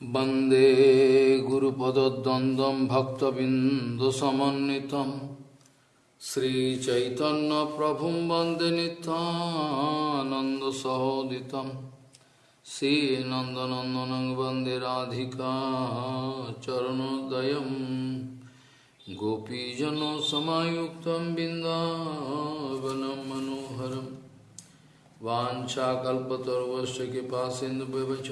वंदे गुरुपदद्वन्द्वं भक्तबिन्दुसमन्वितं श्रीचैतन्यप्रभुं वंदे नित्यानन्दसहोदितं श्रीनन्दनन्दनं वंदे राधिका चरणोदयं गोपीजनसमायुक्तं बिन्दावनं मनोहरं वाञ्छाकल्पतरुवस्य कृपासिन्धुव्यवच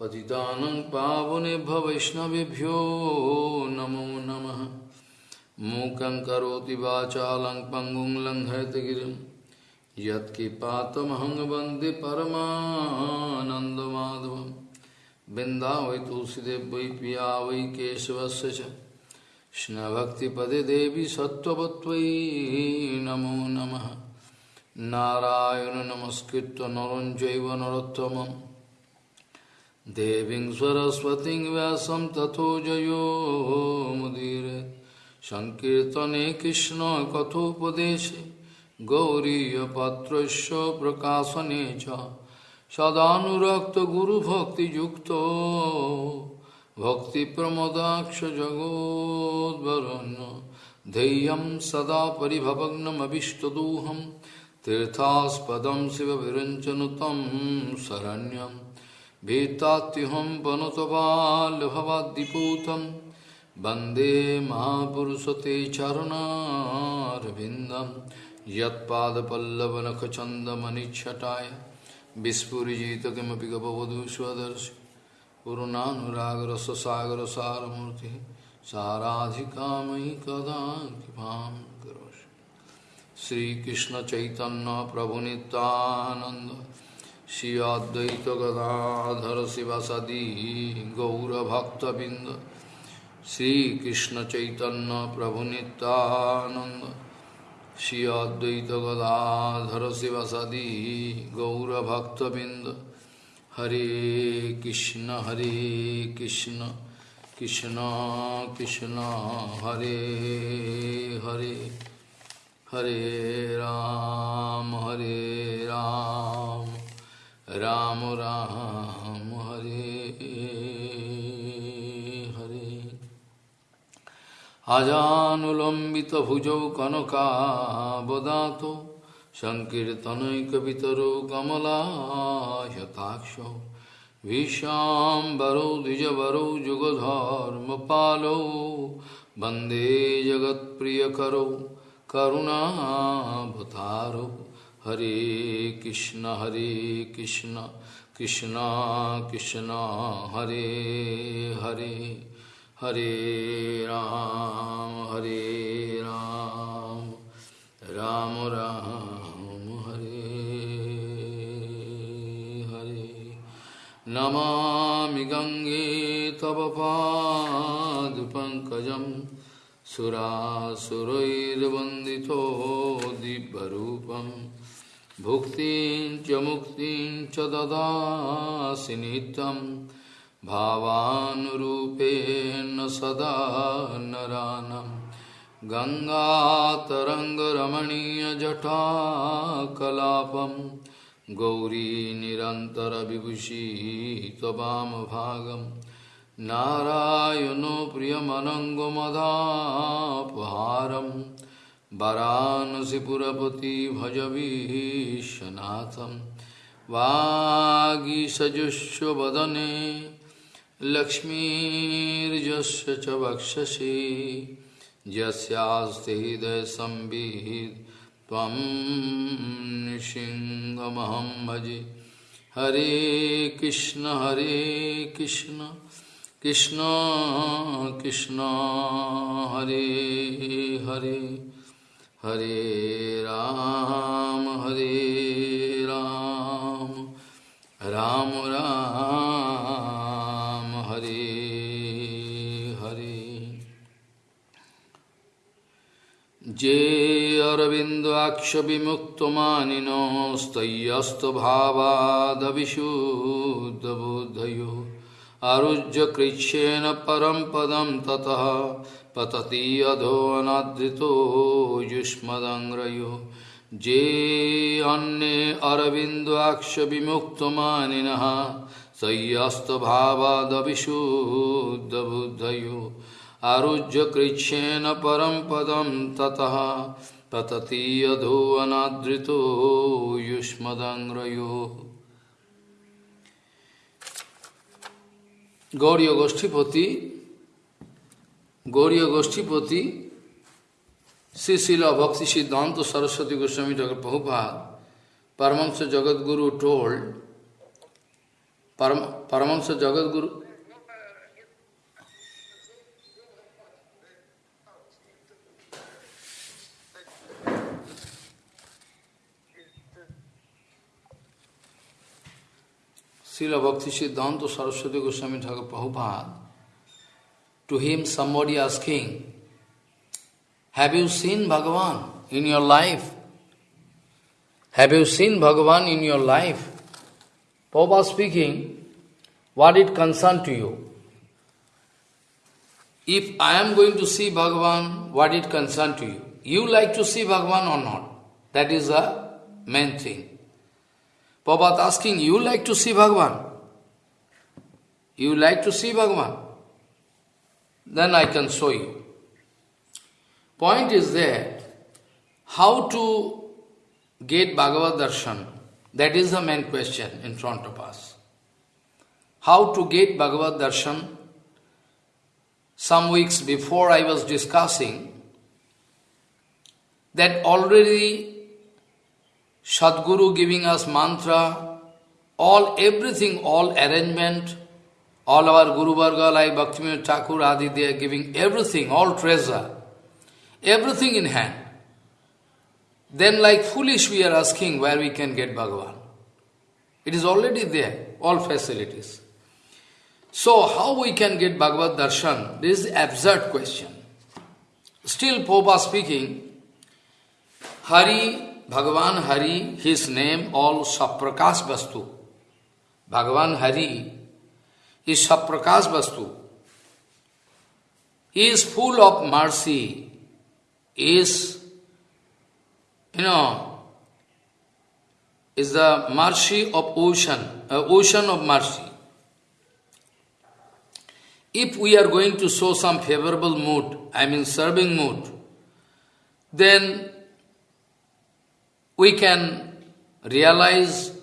पतितानं पावनेभ्य वैष्णवेभ्यो नमो नमः। मूकं करोति वाचालं पङ्गुं लङ्घयतगिरिं यत्किपातमहं वंदे परमानन्दमाधवं बिन्दावै तुलसीदेव वै पिया वै केशवस्य च। देवी सत्त्ववत्त्वयि नमो नमः। नारायण नमस्कृत्य नरं चैव नरोत्तमम्। देवी सरस्वती व्यास तथो मुदीर। संकर्तने कृष्ण कथोपदेश गौरीपात्र प्रकाशने सदाक्त गुरुभक्ति भक्ति प्रमोदाक्ष जगोदरण्य धैर्य सदा पिभवनमीष्टदूहम तीर्थास्पद शिव विरंचन तम शरण्यम। भीतात्युहं वनुतबाल्यभवाद्दिपूतं वंदे महापुरुषते चरणारविन्दं यत्पादपल्लवनखचन्दमनिच्छटाय विस्फुरिजित किमपि गपवधू स्वदर्श पुरुणानुरागरससागरसारमूर्तिः साराधिका मयि कदा कृपां करोषि। श्रीकृष्णचैतन्यप्रभुनितानन्द श्री अद्वैत गदाधर शिवासादि गौरभक्तबिंद श्रीकृष्ण चैतन्य प्रभु नित्यानंद श्री अद्वैत गदाधर शिवासादि गौरभक्तबिंद हरे कृष्ण हरे कृष्ण कृष्ण कृष्ण हरे हरे हरे राम हरे राम राम राम हरे हरे। अजानुलंबित भुजौ कनकाबदात संकर्तनकतरो कमलायताक्ष विश्वांबरो द्विजरो जुगधर्म पालो वंदे जगत प्रिय करुणावतारो। हरे कृष्ण हरे कृष्ण कृष्ण कृष्ण, हरे हरे हरे राम हरे राम राम राम, हरे हरे। नमामि गङ्गे तव पादपङ्कजम् सुरासुरैर्वन्दितो दिव्यरूपम्। भुक्तिं च मुक्तिं च ददासि नित्यं भावानुरूपेण सदा नरानं। गङ्गातरङ्गरमणीयजटाकलापं गौरी निरन्तरविभूषी त्ववामभागं नारायणो प्रियमनङ्गमदापहारम् वाराणसीपुरपति भजवीशनाथं वागीसजुष्वदने लक्ष्मीर्जस्य च वक्षसि। यस्यास्ति हृदयसंवित् त्वं नृसिंहमहं भजे। हरे कृष्ण हरे कृष्ण कृष्ण कृष्ण, हरे हरे। हरे राम हरे राम। राम राम, हरे हरे। जे अरविन्दोऽक्षविमुक्तमानिनोस्तय्यस्तभावादविशुद्धबुद्धयो आरुज्य कृच्छ्रेण परं पदं ततः। पतति अधो अनादृतो युष्मदङ्ग्रयो। जे अन्ये अरविन्दाक्ष विमुक्तमानिनः सय्यस्तभावादविशुद्धबुद्धयो आरुज्य कृच्छेन परं पदं ततः, पतति यधो अनादृतो युष्मदङ्ग्रयो। गौरी गोष्ठीपति गौरी गोष्ठीपति श्री शिला भक्ति सिद्धांत Saraswati Goswami Thakur Prabhupada, Paramahansa Jagadguru told, Param, Paramahansa Jagadguru, Srila Bhakti Siddhanta Saraswati Goswami Thakur Prabhupada, to him somebody asking, Have you seen Bhagavan in your life? Have you seen Bhagavan in your life? Prabhupada speaking, what it concern to you? If I am going to see Bhagavan, what it concern to you? You like to see Bhagavan or not? That is the main thing. Prabhupada asking, you like to see Bhagavan? You like to see Bhagavan? Then I can show you. Point is there, how to get Bhagavad Darshan, that is the main question in front of us. How to get Bhagavad Darshan? Some weeks before I was discussing that already Sadguru giving us mantra, all everything, all arrangement, all our Guru Varga like Bhaktivinoda Thakur Adi, they are giving everything, all treasure, everything in hand. Then like foolish we are asking where we can get Bhagavan. It is already there, all facilities. So how we can get Bhagavad Darshan? This is absurd question. Still Popa speaking, Hari Bhagavan Hari, his name all Saprakash Vastu. Bhagavan Hari is Saprakash Vastu. He is full of mercy, is, you know, is the mercy of ocean, uh, ocean of mercy. If we are going to show some favorable mood, I mean serving mood, then we can realize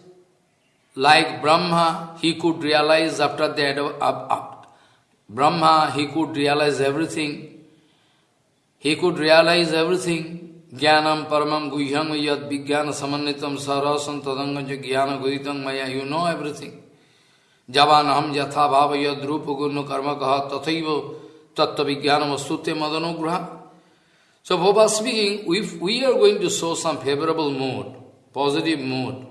like Brahma, he could realize after that, uh, uh, Brahma, he could realize everything. He could realize everything. Jnanam paramam guhyam yad vijnana samanitam sarasam tadanga jnana guhitam maya. You know everything. Javanaham yatha bhava yad rupa gurnu karma kaha tathaiva tattva vijnanam astute madanograha. So Baba speaking, if we are going to show some favorable mood, positive mood,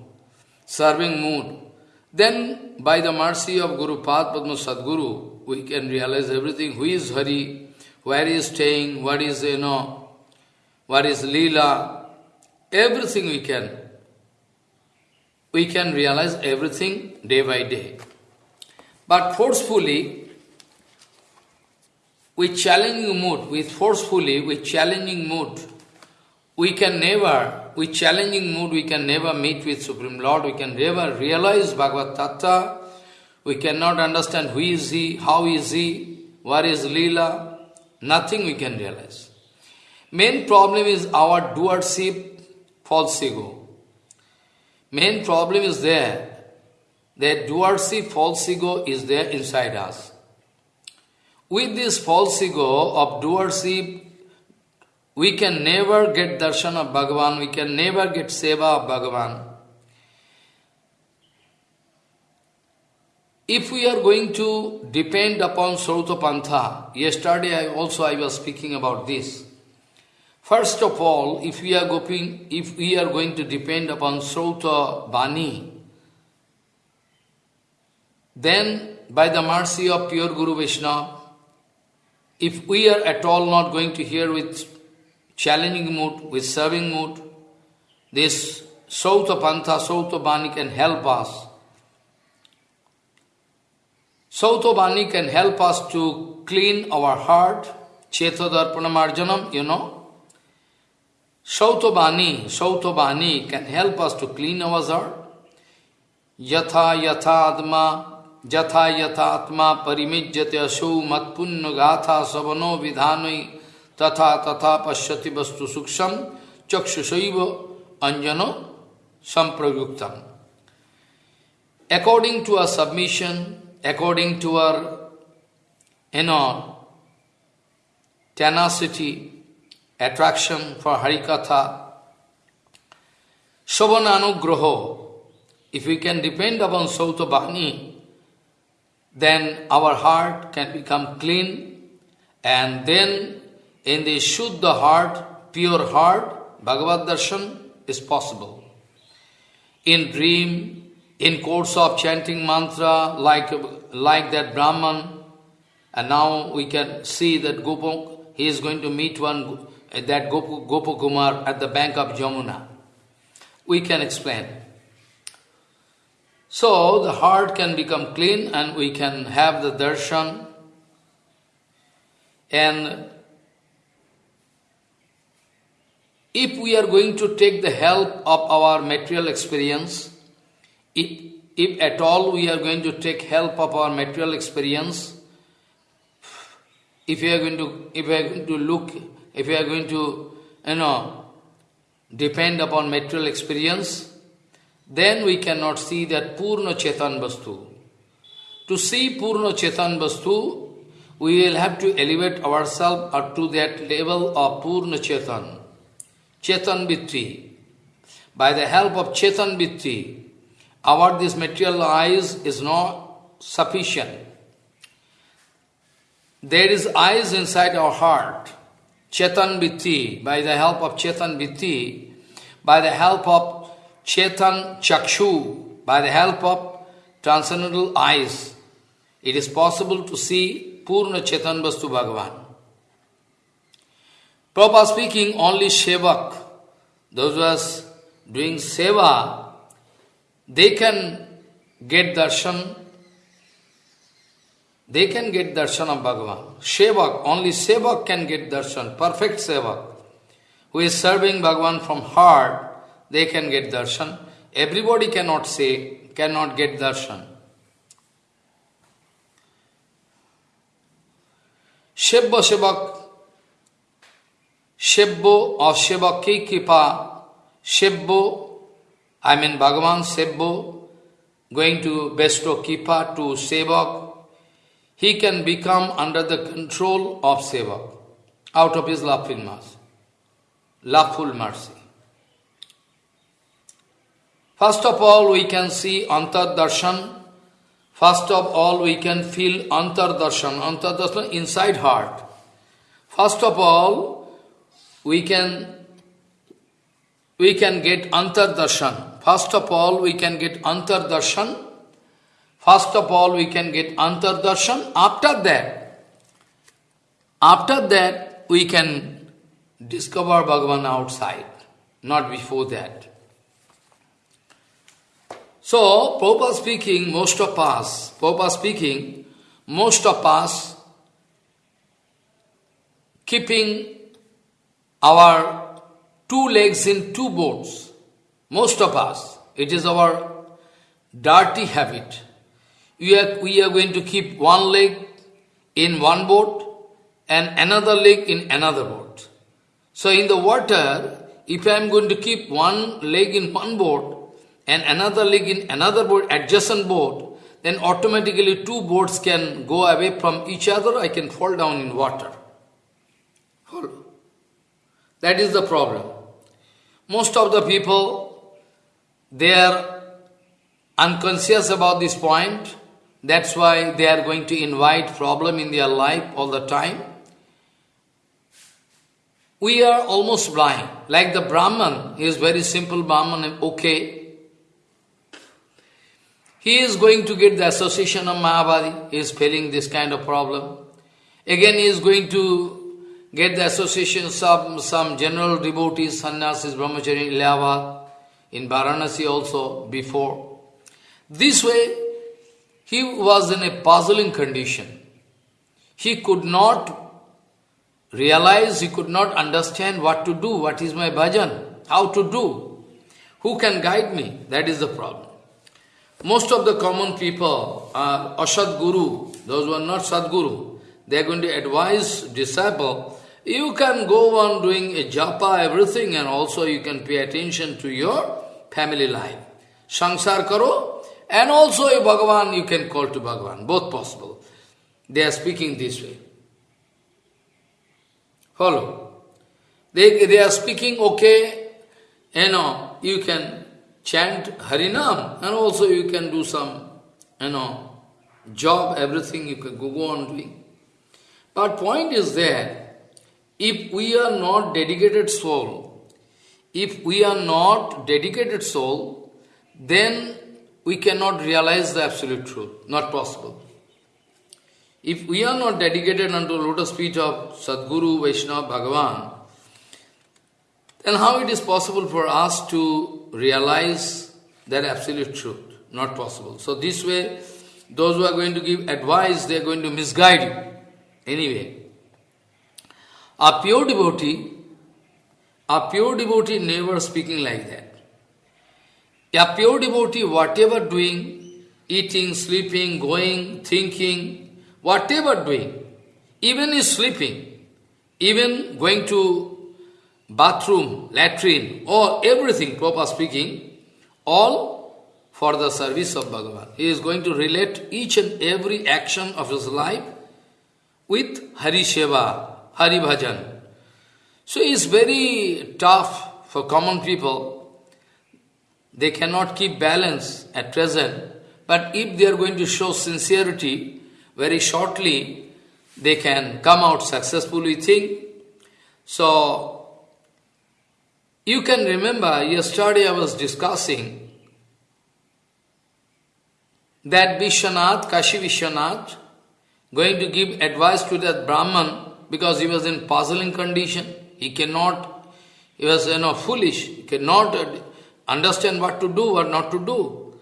serving mood, then by the mercy of Guru Pad Padma Sadguru, we can realize everything. Who is Hari? Where he is staying? What is, you know, what is Leela? Everything we can. We can realize everything day by day. But forcefully, with challenging mood, with forcefully, with challenging mood, we can never, with challenging mood, we can never meet with Supreme Lord, we can never realize Bhagavad Tattva, we cannot understand who is he, how is he, what is Leela, nothing we can realize. Main problem is our doership, false ego. Main problem is there, that doership, false ego is there inside us. With this false ego of doership, we can never get darshan of Bhagavan, we can never get seva of Bhagavan. If we are going to depend upon Srauta Pantha, yesterday I also I was speaking about this. First of all, if we are going, if we are going to depend upon Srauta Bani, then by the mercy of pure Guru Vishnu, if we are at all not going to hear with challenging mood, with serving mood, this Sauta Pantha, Sauta Bani can help us. Sauta Bani can help us to clean our heart, Cheta Darpana you know. Sauta Bani, Sauta Bani can help us to clean our heart. Yatha Yatha Adma जथा यथात्मा परिमिज्यते असौ मत्पुण्य गाथा सवनो विधान तथा तथा पश्यति वस्तु सूक्ष्म चक्षुषैव अंजनो संप्रयुक्तम According to our submission, according to our, you know, tenacity, attraction for Harikatha, Shobananugraho, if we can depend upon Sautabhani, then our heart can become clean, and then in the Shuddha heart, pure heart, Bhagavad Darshan is possible. In dream, in course of chanting mantra like, like that Brahman, and now we can see that Gopa, he is going to meet one, that Gopakumar at the bank of Jamuna. We can explain. So the heart can become clean and we can have the darshan. And if we are going to take the help of our material experience, if, if at all we are going to take help of our material experience, if we are going to, if we are going to look, if we are going to, you know, depend upon material experience, then we cannot see that Purna Chetan Vastu. To see Purna Chetan Vastu, we will have to elevate ourselves up to that level of Purna Chetan, Chetan Vitti. By the help of Chetan Vitti, our this material eyes is not sufficient. There is eyes inside our heart, Chetan Vitti, by the help of Chetan Vitti, by the help of Chetan Chakshu, by the help of transcendental eyes, it is possible to see Purna Chetan Vastu Bhagavan. Prabhupada speaking, only Shevak, those who are doing seva, they can get darshan, they can get darshan of Bhagavan. Sevak, only Sevak can get darshan, perfect Sevak. Who is serving Bhagavan from heart, they can get darshan. Everybody cannot say, cannot get darshan. Shebbo Sevak, Shebbo of Sevaki Kipa, Shebbo I mean Bhagavan Sebbo, going to bestow Kipa to Sevak, he can become under the control of Sevak, out of his loveful mercy. Loveful mercy. First of all, we can see Antar Darshan. First of all, we can feel Antar Darshan, Antar Darshan inside heart. First of all, we can we can get Antar Darshan. First of all, we can get Antar Darshan. First of all, we can get Antar Darshan. After that, after that, we can discover Bhagavan outside, not before that. So, Prabhupada speaking, most of us, Prabhupada speaking, most of us keeping our two legs in two boats. Most of us, it is our dirty habit. We are, we are going to keep one leg in one boat and another leg in another boat. So in the water, if I am going to keep one leg in one boat and another leg in another boat, adjacent boat, then automatically two boats can go away from each other, I can fall down in water. That is the problem. Most of the people, they are unconscious about this point. That's why they are going to invite problem in their life all the time. We are almost blind. Like the Brahman, he is very simple Brahman, okay. He is going to get the association of Mayavadi, he is feeling this kind of problem. Again, he is going to get the association of some, general devotees, sannyasis, brahmachari, Ilahabad in Varanasi also before. This way, he was in a puzzling condition. He could not realize, he could not understand what to do, what is my bhajan, how to do, who can guide me, that is the problem. most of the common people are Asadguru, those who are not Sadguru. They are going to advise disciple, you can go on doing a japa, everything, and also you can pay attention to your family life. Sangsar karo, and also a Bhagavan you can call to Bhagavan, both possible. They are speaking this way. Follow. They, they are speaking, okay, you know, you can chant Harinam and also you can do some, you know, job, everything you can go on doing. But point is that if we are not dedicated soul, if we are not dedicated soul, then we cannot realize the absolute truth. Not possible. If we are not dedicated unto lotus feet of Sadguru, Vaishnava, Bhagavan, then how it is possible for us to realize that absolute truth? Not possible. So this way, those who are going to give advice, they are going to misguide you. Anyway, a pure devotee, a pure devotee never speaking like that. A pure devotee, whatever doing, eating, sleeping, going, thinking, whatever doing, even is sleeping, even going to bathroom, latrine, or everything, proper speaking, all for the service of Bhagavan. He is going to relate each and every action of his life with Hari Seva, Hari Bhajan. So it is very tough for common people. They cannot keep balance at present, but if they are going to show sincerity, very shortly they can come out successfully think. So you can remember, yesterday I was discussing that Vishwanath, Kashi Vishwanath, going to give advice to that Brahman because he was in puzzling condition. He cannot, he was you know foolish, he cannot understand what to do, what not to do.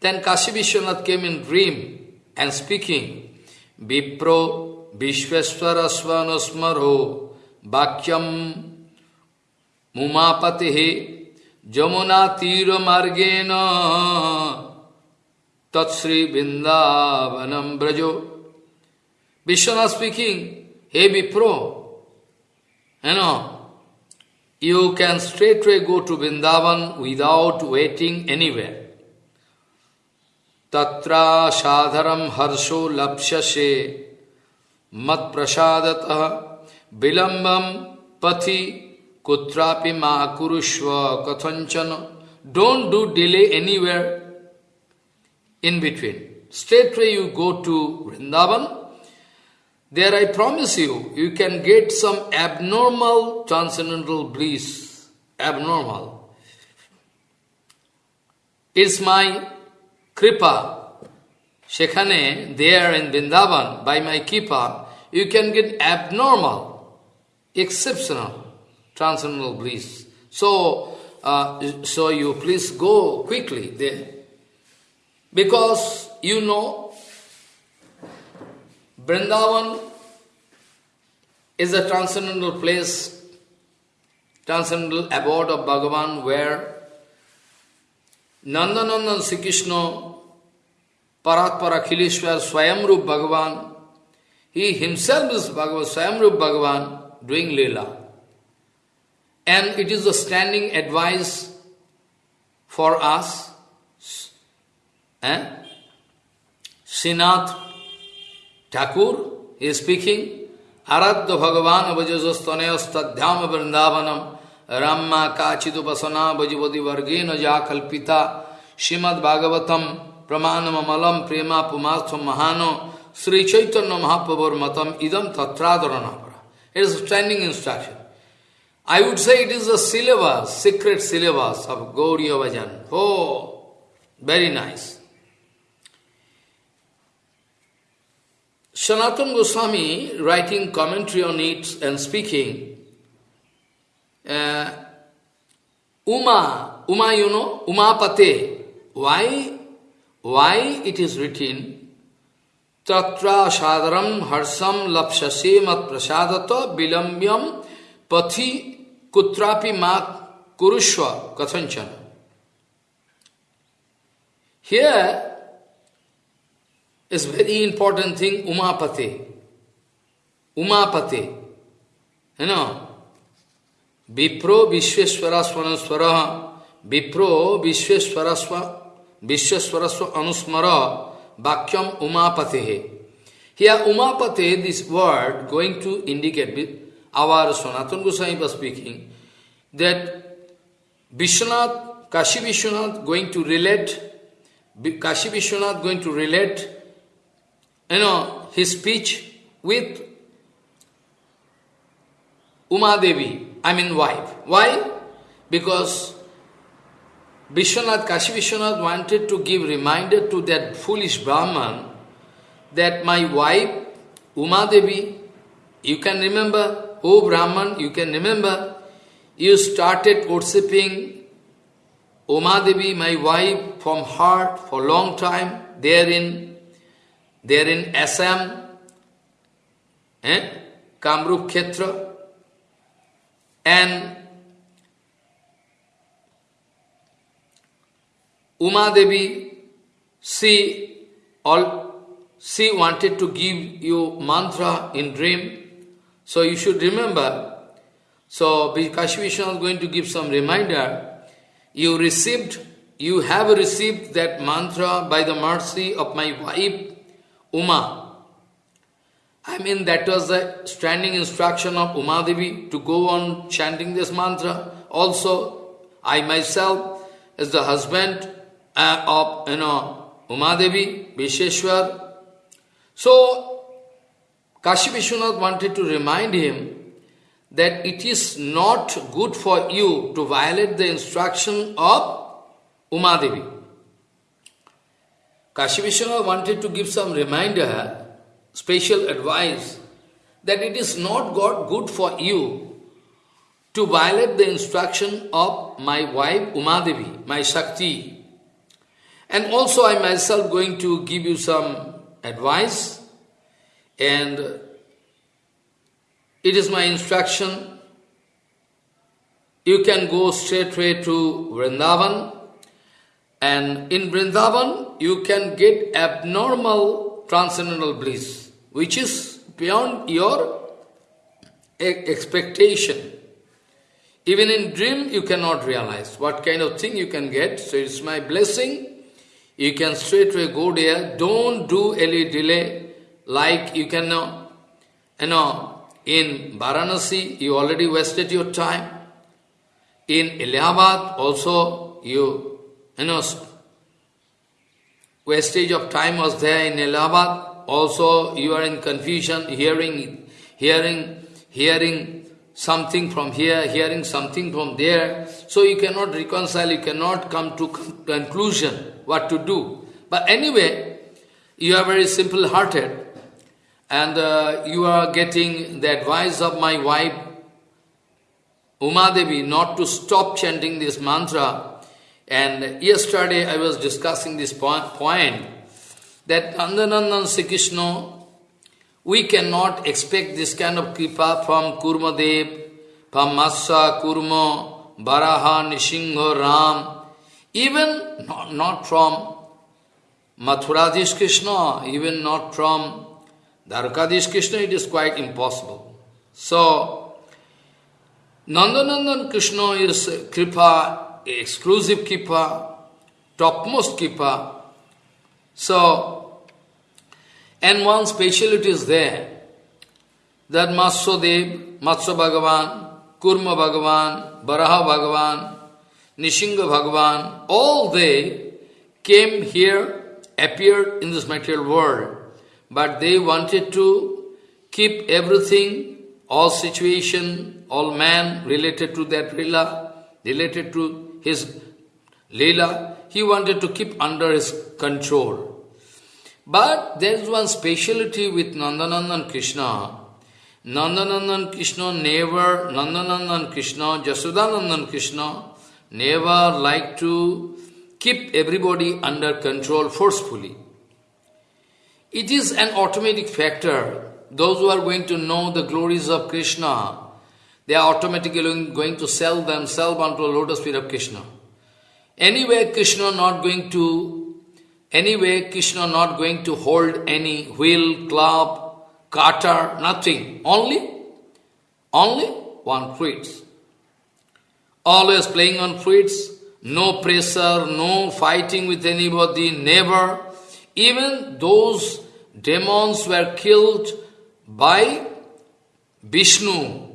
Then Kashi Vishwanath came in dream and speaking, Vipro Vishweswarasvanasmaro Bhakyam मुमापति जमुना तीर मार्गेण तत्श्री वृंदावनम Braja Vishwanath speaking hey Vipro, you know, you can straightway go to Vrindavan without waiting anywhere. Tatra sadharam harsho lapshase mat prasadata bilambam pati kutrapi makurushva kathanchana. Don't do delay anywhere in between. Straightway you go to Vrindavan there I promise you, you can get some abnormal transcendental bliss. Abnormal. It's my kripa. Shekhane, there in Vrindavan, by my kripa, you can get abnormal, exceptional transcendental bliss. So, uh, so you please go quickly there. Because you know, Vrindavan is a transcendental place, transcendental abode of Bhagavan where Nandanandan Sri Krishna, Paratpara Khileshwar, Swayamrup Bhagavan, he himself is Bhagavan, Swayamrup Bhagavan doing Leela. And it is a standing advice for us. Eh? Srinath Speaking, Aradya Bhagavan Vajajastanayas Tadhyam Vrindavanam Ramma Kachidupasana Vajivadi Vargena Jakalpita Shimad Bhagavatam Pramanam Amalam Prema Pumatham Mahano Sri Chaitanya Mahaprabhur Matam Idam Tatradarana. It is a standing instruction. I would say it is a syllabus, secret syllabus of Gauriya Vajan. Oh, very nice. Sanatana Goswami, writing commentary on it and speaking, uh, Uma, Uma you know, Umapate, why, why it is written, Tatra Shadaram Harsam Lapshase Mat Prasadata Bilambyam Pathi Kutrapi ma kurushva kathanchana. Here is very important thing, Umapate. Umapate. You know, Vipro Vishweswara Swanaswara Vipro Vishweswara Vishweswaraswa Anusmara Bhakyam Umapate. Here Umapate, this word going to indicate, our Sanatana Goswami was speaking, that Vishwanath, Kashi Vishwanath going to relate, Kashi Vishwanath going to relate, you know, his speech with Uma Devi, I mean wife. Why? Because Vishwanath, Kashi Vishwanath wanted to give reminder to that foolish Brahman that my wife, Uma Devi, you can remember, oh Brahman, you can remember, you started worshipping Uma Devi, my wife, from heart for long time, there in, there in Assam, eh? Kamrup Khetra, and Uma Devi, she, all, she wanted to give you mantra in dream. So you should remember. So Kashi Vishnu is going to give some reminder. You received, you have received that mantra by the mercy of my wife, Uma. I mean, that was the standing instruction of Uma Devi to go on chanting this mantra. Also, I myself, as the husband uh, of, you know, Uma Devi, Visheshwar. So, Kashi Vishwanath wanted to remind him that it is not good for you to violate the instruction of Uma Devi. Kashi wanted to give some reminder, special advice, that it is not God good for you to violate the instruction of my wife Uma Devi, my Shakti, and also I myself going to give you some advice and it is my instruction. You can go straightway to Vrindavan and in Vrindavan you can get abnormal transcendental bliss which is beyond your expectation. Even in dream you cannot realize what kind of thing you can get. So it's my blessing you can straightway go there. Don't do any delay. Like you can know, you know, in Varanasi, you already wasted your time. In Allahabad, also, you, you know, wastage of time was there in Allahabad. Also, you are in confusion, hearing, hearing, hearing something from here, hearing something from there. So you cannot reconcile, you cannot come to conclusion what to do. But anyway, you are very simple-hearted and uh, you are getting the advice of my wife, Uma Devi, not to stop chanting this mantra. And yesterday I was discussing this point, point that Nandanandan Sri Krishna, we cannot expect this kind of kripa from Kurma Dev, from Matsya, Kurma, Baraha, Nishinga, Ram, even not, not from Mathuradish Krishna, even not from Dwarkadish Krishna, it is quite impossible. So, Nandanandan Krishna is Kripa, exclusive Kripa, topmost Kripa. So, and one speciality is there, that Matsya Dev, Matsya Bhagavan, Kurma Bhagavan, Baraha Bhagavan, Nishinga Bhagavan, all they came here, appeared in this material world, but they wanted to keep everything, all situation, all man related to that lila, related to his lila, he wanted to keep under his control. But there is one speciality with Nandanandan Krishna. Nandanandan Krishna never, Nandanandan Krishna, Jasodanandan Krishna, never like to keep everybody under control forcefully. It is an automatic factor. Those who are going to know the glories of Krishna, they are automatically going to sell themselves onto the lotus feet of Krishna. Anyway, Krishna not going to Anyway, Krishna not going to hold any wheel, club, cutter, nothing. Only, only one fruits. Always playing on fruits, no pressure, no fighting with anybody, never. Even those demons were killed by Vishnu.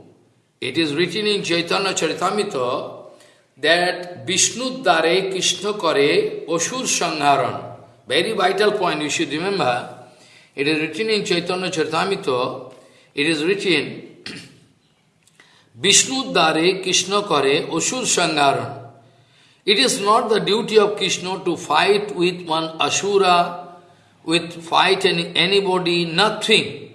It is written in Chaitanya Charitamrita that Vishnu Dare Krishna Kare Osur Sangharan. Very vital point you should remember. It is written in Chaitanya Charitamrita, it is written, Vishnu Dare Krishna Kare Osur Sangharan. It is not the duty of Krishna to fight with one Asura, with fight any, anybody, nothing.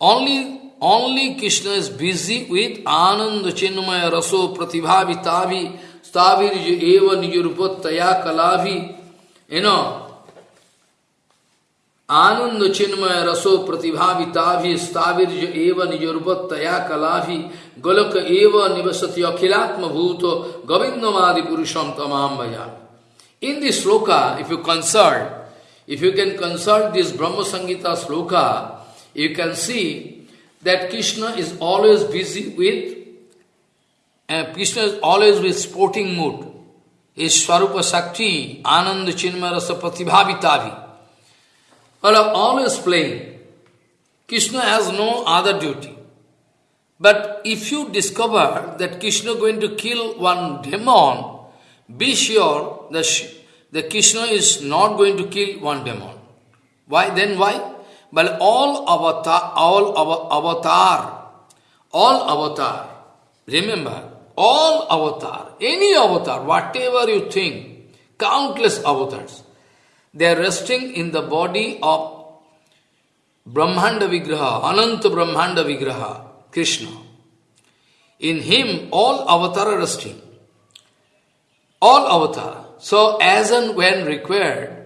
Only, only Krishna is busy with Ananda Chinmaya Raso Pratibhavitavi Stavir Eva Nijurupattaya Kalavi. You know, आनंद चिन्मय रसो प्रतिभाविताभि स्थावीर्य एव निजोर्वत्तया कलाभि गोलक एव निवसति अखिलात्म भूत गोविंदमादि पुरुषम तमाम भजा in this shloka if you consult if you can consult this Brahma Samhita shloka you can see that Krishna is always busy with, uh, Krishna is always with sporting mood. His Swarupa Shakti, Ananda Chinmaya Rasa Pratibhavitavi. are always playing. Krishna has no other duty. But if you discover that Krishna going to kill one demon, be sure that, that Krishna is not going to kill one demon. Why? Then why? But all avatar, all avatar, all avatar, remember, all avatar, any avatar, whatever you think, countless avatars, they are resting in the body of Brahmanda Vigraha, Ananta Brahmanda Vigraha, Krishna. In him, all avatar are resting. All avatar. So, as and when required,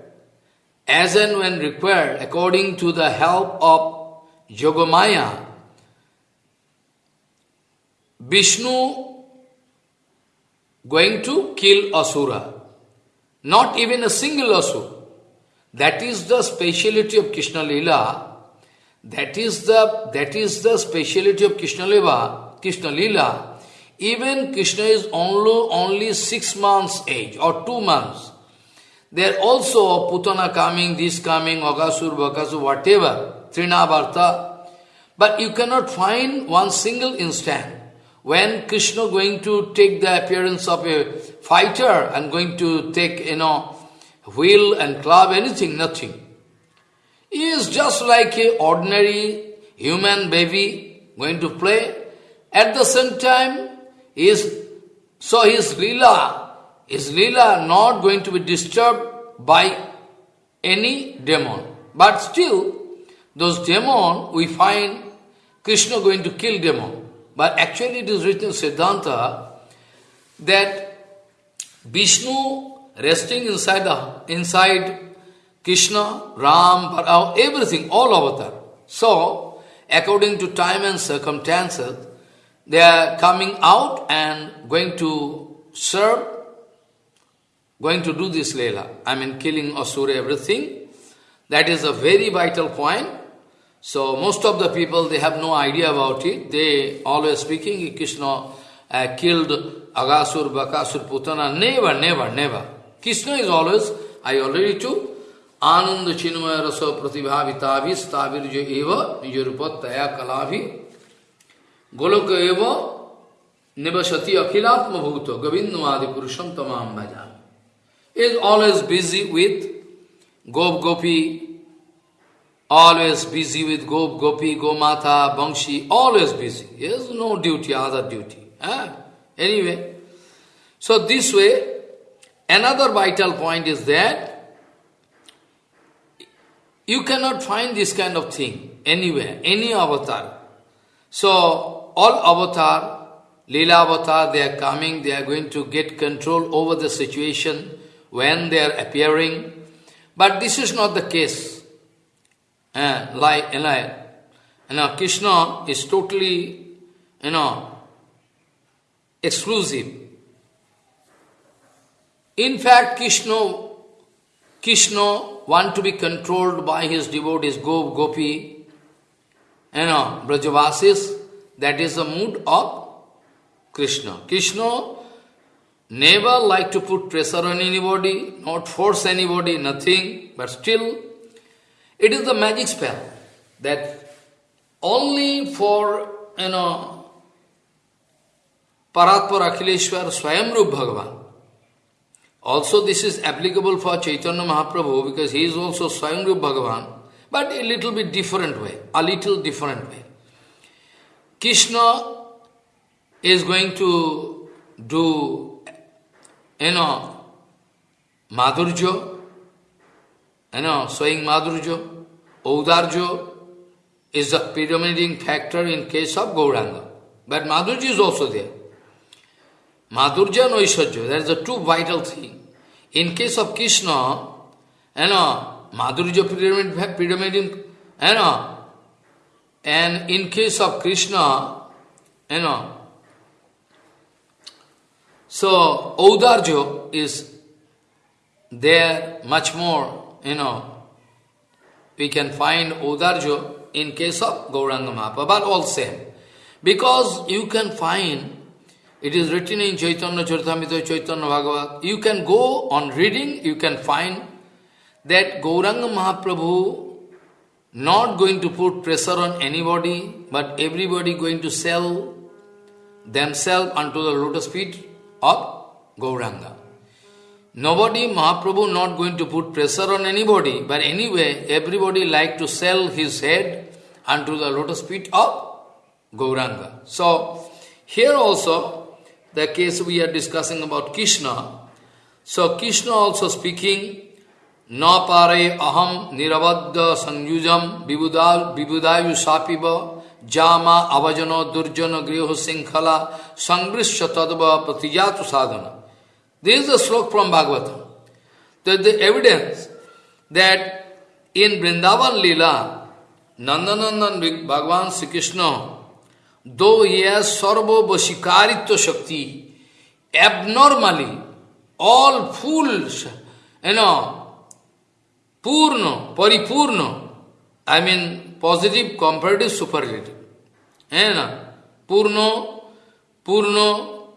as and when required, according to the help of Yogamaya, Vishnu going to kill Asura. Not even a single Asura. That is the speciality of Krishna Lila. That is the that is the speciality of Krishna Lila. Krishna Lila. Even Krishna is only only six months age or two months. There also Putana coming, this coming, Agasur, Bakasur, whatever, Trinavarta. But you cannot find one single instant when Krishna going to take the appearance of a fighter and going to take, you know, wheel and club, anything, nothing. He is just like a ordinary human baby going to play. At the same time, he is, so his lila, his lila not going to be disturbed by any demon. But still, those demon, we find Krishna going to kill demon. But actually it is written in Siddhanta that Vishnu resting inside the inside Krishna, Ram, Parao, everything, all avatar. So, according to time and circumstances, they are coming out and going to serve, going to do this Leela. I mean, killing Asura, everything. That is a very vital point. So, most of the people, they have no idea about it. They always speaking, Krishna uh, killed Agasur, Bakasur, Putana. Never, never, never. Krishna is always, I already told, Ananda Chinmaya Rasa Pratibhavitavi Stavirja Eva Nijarupattaya Kalavi Goloka Eva Nivasati Akhilatma Bhuta Govindamadi Purusham Tamam Bhajan is always busy with Gop Gopi, always busy with Gop Gopi, Gomata, Bangshi, always busy. He has no duty, other duty. Eh? Anyway, so this way, Another vital point is that you cannot find this kind of thing anywhere, any avatar. So, all avatar, Leela avatar, they are coming, they are going to get control over the situation when they are appearing. But this is not the case. Uh, like, you know, Krishna is totally, you know, exclusive. In fact, Krishna, Krishna want to be controlled by his devotees, Gop, Gopi, you know, Brajavasis, that is the mood of Krishna. Krishna never like to put pressure on anybody, not force anybody, nothing, but still, it is the magic spell that only for, you know, Paratpar Akhileshwar Swayamrup Bhagavan. Also this is applicable for Chaitanya Mahaprabhu because he is also Swayamrup Bhagavan, but a little bit different way, a little different way. Krishna is going to do, you know, Madhurjo, you know, showing Madhurjo, Audarjo is the predominating factor in case of Gauranga. But Madhurja is also there. Madhurja and Aishwarya, there is the two vital thing. In case of Krishna, you know, Madhurja predominating, predominating, you know, and in case of Krishna, you know, so Audarjo is there much more, you know, we can find Audarjo in case of Gauranga Mahaprabhu, but all same. Because you can find, it is written in Chaitanya Charitamrita, Chaitanya Bhagavat, you can go on reading, you can find that Gauranga Mahaprabhu not going to put pressure on anybody, but everybody going to sell themselves unto the lotus feet of Gauranga. Nobody, Mahaprabhu not going to put pressure on anybody, but anyway, everybody like to sell his head unto the lotus feet of Gauranga. So, here also, the case we are discussing about Krishna. So, Krishna also speaking, Na pare aham nirabadda sanjujam vibudayu sapiva जामा अवजनो दुर्जन गृह श्रृंखला संग्रश तदव प्रतिजात साधन। This the shloka from Bhagavata the evidence that in Vrindavan lila Nandanandan Bhagavan Shri Krishna दो ये सर्वशिकारित्व शक्ति एबनॉर्मली ऑल फूल ए न पूर्ण परिपूर्ण I mean positive comparative superlative You know, Purno, Purno,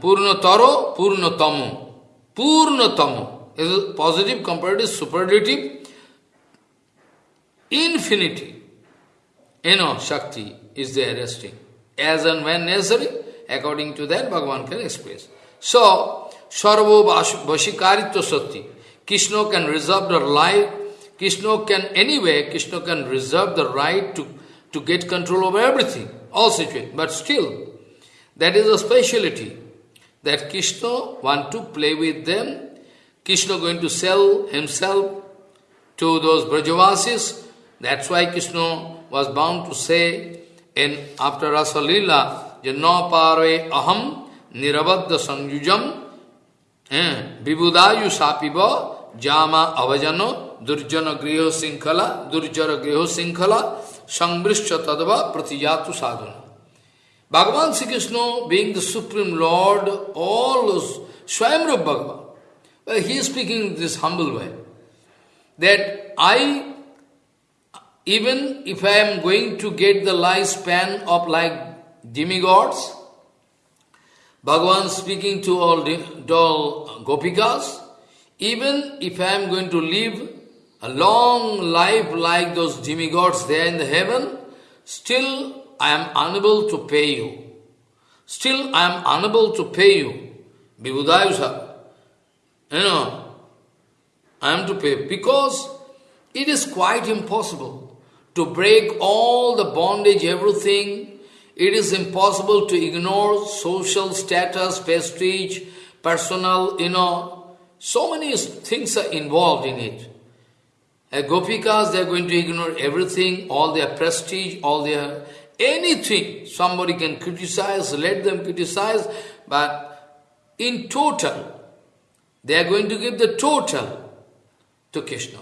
Purnataro, Purnatamo. Purnatamo is positive, comparative, superlative, infinity. You know, Shakti is there resting. As and when necessary, according to that, Bhagavan can express. So, Sarvo Vashikaritva Sati. Krishna can reserve the right, Krishna can, anyway, Krishna can reserve the right to, to get control over everything, all situations. But still, that is a speciality. That Krishna want to play with them. Krishna going to sell himself to those Brajavasis. That's why Krishna was bound to say in after Rasa Lila, Janna pare aham nirabadda sanjujam vibudayu sapiva jama avajano durjana griho sinkhala durjara griho sinkhala sangrishya tadva pratijatu sadhana. Bhagavan Sri Krishna being the Supreme Lord, all Swayamrup Bhagavan, well, he is speaking this humble way, that I, even if I am going to get the lifespan of like demigods, Bhagavan speaking to all, to all gopikas, even if I am going to live a long life like those demigods there in the heaven, still I am unable to pay you. Still, I am unable to pay you. Vibhudayusa. You know, I am to pay because it is quite impossible to break all the bondage, everything. It is impossible to ignore social status, prestige, personal, you know, so many things are involved in it. As Gopikas, they are going to ignore everything, all their prestige, all their anything somebody can criticize, let them criticize, but in total, they are going to give the total to Krishna.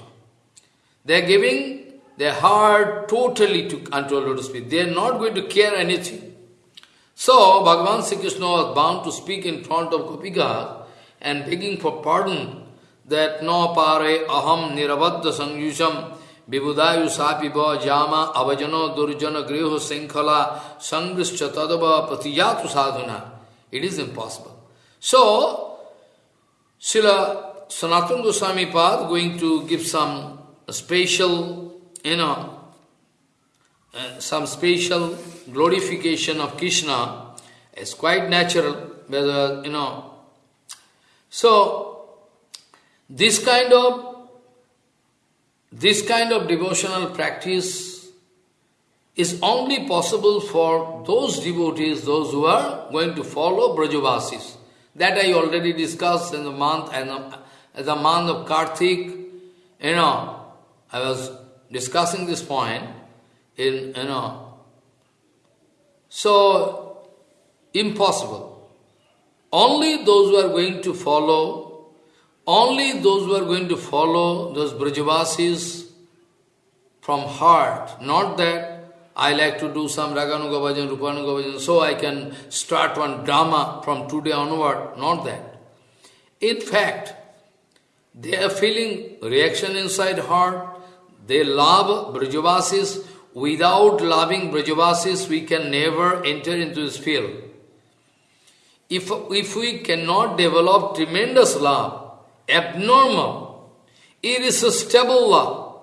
They are giving their heart totally to unto Lotus feet. They are not going to care anything. So, Bhagavan Sri Krishna was bound to speak in front of Gopika and begging for pardon that no pare aham nirabadda sangyusam vibudayu sapiva jama avajano durjana griho sinkhala sangrischa tadava patiyatu sadhana. It is impossible. So, Srila Sanatana Goswami Pad going to give some special, you know, uh, some special glorification of Krishna is quite natural, whether, you know. So, this kind of this kind of devotional practice is only possible for those devotees, those who are going to follow Brajavasis. That I already discussed in the month and the, the month of Kartik. You know, I was discussing this point in, you know, so impossible. Only those who are going to follow, only those who are going to follow those Brajavasis from heart, not that I like to do some Raganuga bhajan, Rupanuga bhajan, so I can start one drama from today onward. Not that. In fact, they are feeling reaction inside heart. They love Brajavasis. Without loving Brajavasis, we can never enter into this field. If, if we cannot develop tremendous love, abnormal, irresistible love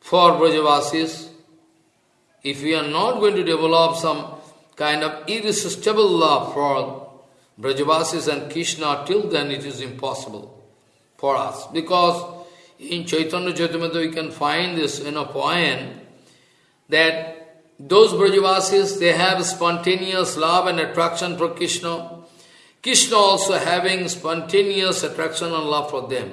for Brajavasis, if we are not going to develop some kind of irresistible love for Brajavasis and Krishna, till then it is impossible for us. Because in Chaitanya Charitamrita we can find this in a poem that those Brajavasis, they have spontaneous love and attraction for Krishna. Krishna also having spontaneous attraction and love for them.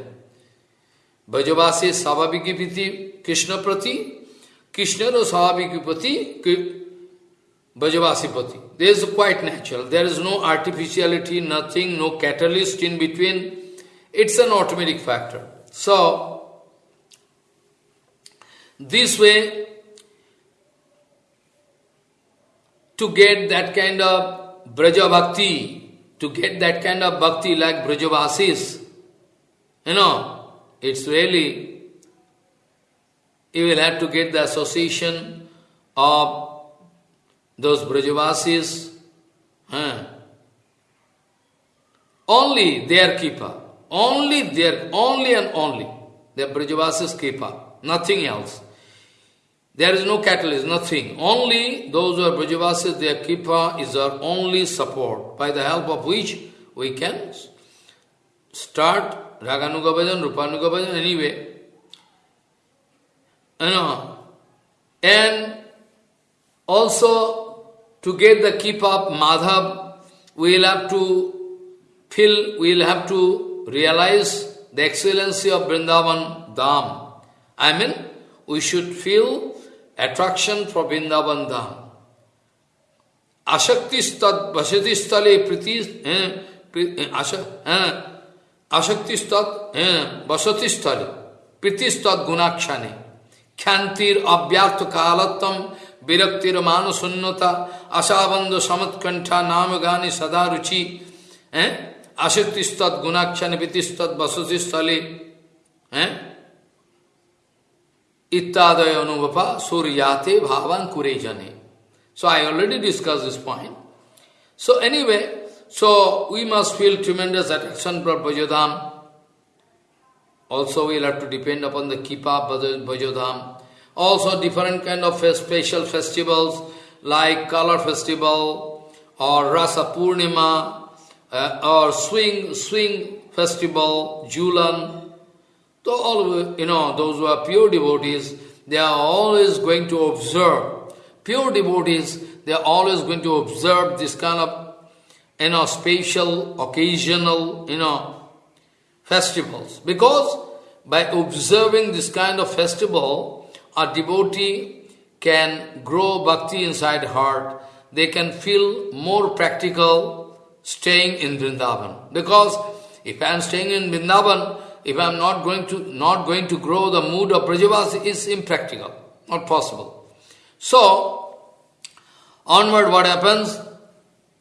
Brajavasi Savabhiki Priti, Krishna Prati, Krishna or Savabhiki Prati, Brajavasi Prati. This is quite natural. There is no artificiality, nothing, no catalyst in between. It's an automatic factor. So, this way, to get that kind of Braja Bhakti, to get that kind of Bhakti like Brajavasis, you know, it's really, you will have to get the association of those Brajavasis, huh? only their keeper, only their, only and only, the Brajavasis keeper, nothing else. There is no catalyst, nothing. Only those who are Brajavasis, their Kripa is our only support, by the help of which we can start Raganuga Bhajan, Rupanuga Bhajan, anyway. And also to get the keep up Madhav, we will have to feel, we will have to realize the excellency of Vrindavan Dham. I mean, we should feel attraction for Vrindavan Dham. Ashakti stad vasati stale priti eh, pri, eh, asha, eh, ashakti stad eh, vasati stale priti stad gunakshane khyantir abhyarth kalattam विरक्तिर मान शून्यता आशाबंध समत्कंठा नाम गाने सदा रुचि हैं आशक्ति स्तद गुणाक्षण Viti स्तद वसुति स्थले हैं इत्यादय अनुभपा सूर्याते भावान कुरे जने। So I already discuss this point so any so we must feel tremendous attraction for भजोधाम also we'll have to depend upon the कीपा भजोधाम also different kind of special festivals like colour festival और रस पूर्णिमा और swing swing festival Jhulan so all, you know, those who are pure devotees, they are always going to observe. Pure devotees, they are always going to observe this kind of, you know, special, occasional, you know, festivals. Because by observing this kind of festival, a devotee can grow bhakti inside heart. They can feel more practical staying in Vrindavan. Because if I am staying in Vrindavan, if I am not going to not going to grow the mood of Brajavas is impractical, not possible. So, onward what happens?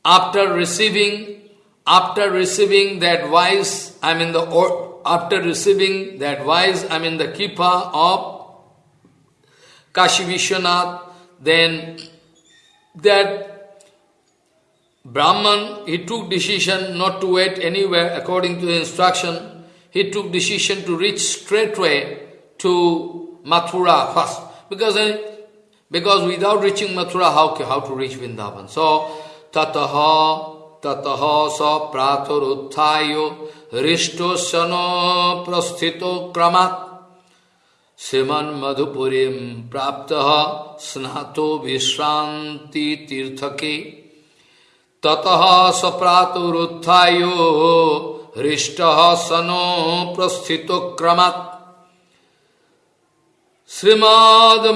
After receiving, after receiving the advice, I mean the or, after receiving the advice, I mean the kipa of Kashi Vishwanath, then that Brahman, he took decision not to wait anywhere according to the instruction. He took decision to reach straightway to Mathura first. Because, because without reaching Mathura, how, how to reach Vrindavan? So, tataha, tataha sa prataruthayo risto sano prasthito kramat श्रीमन मधुपुरी प्राप्त स्नातो विश्रांति तीर्थ के ततः सप्रातुरुत्थायो हृष्ट सनो प्रस्थित क्रमात्। श्रीमद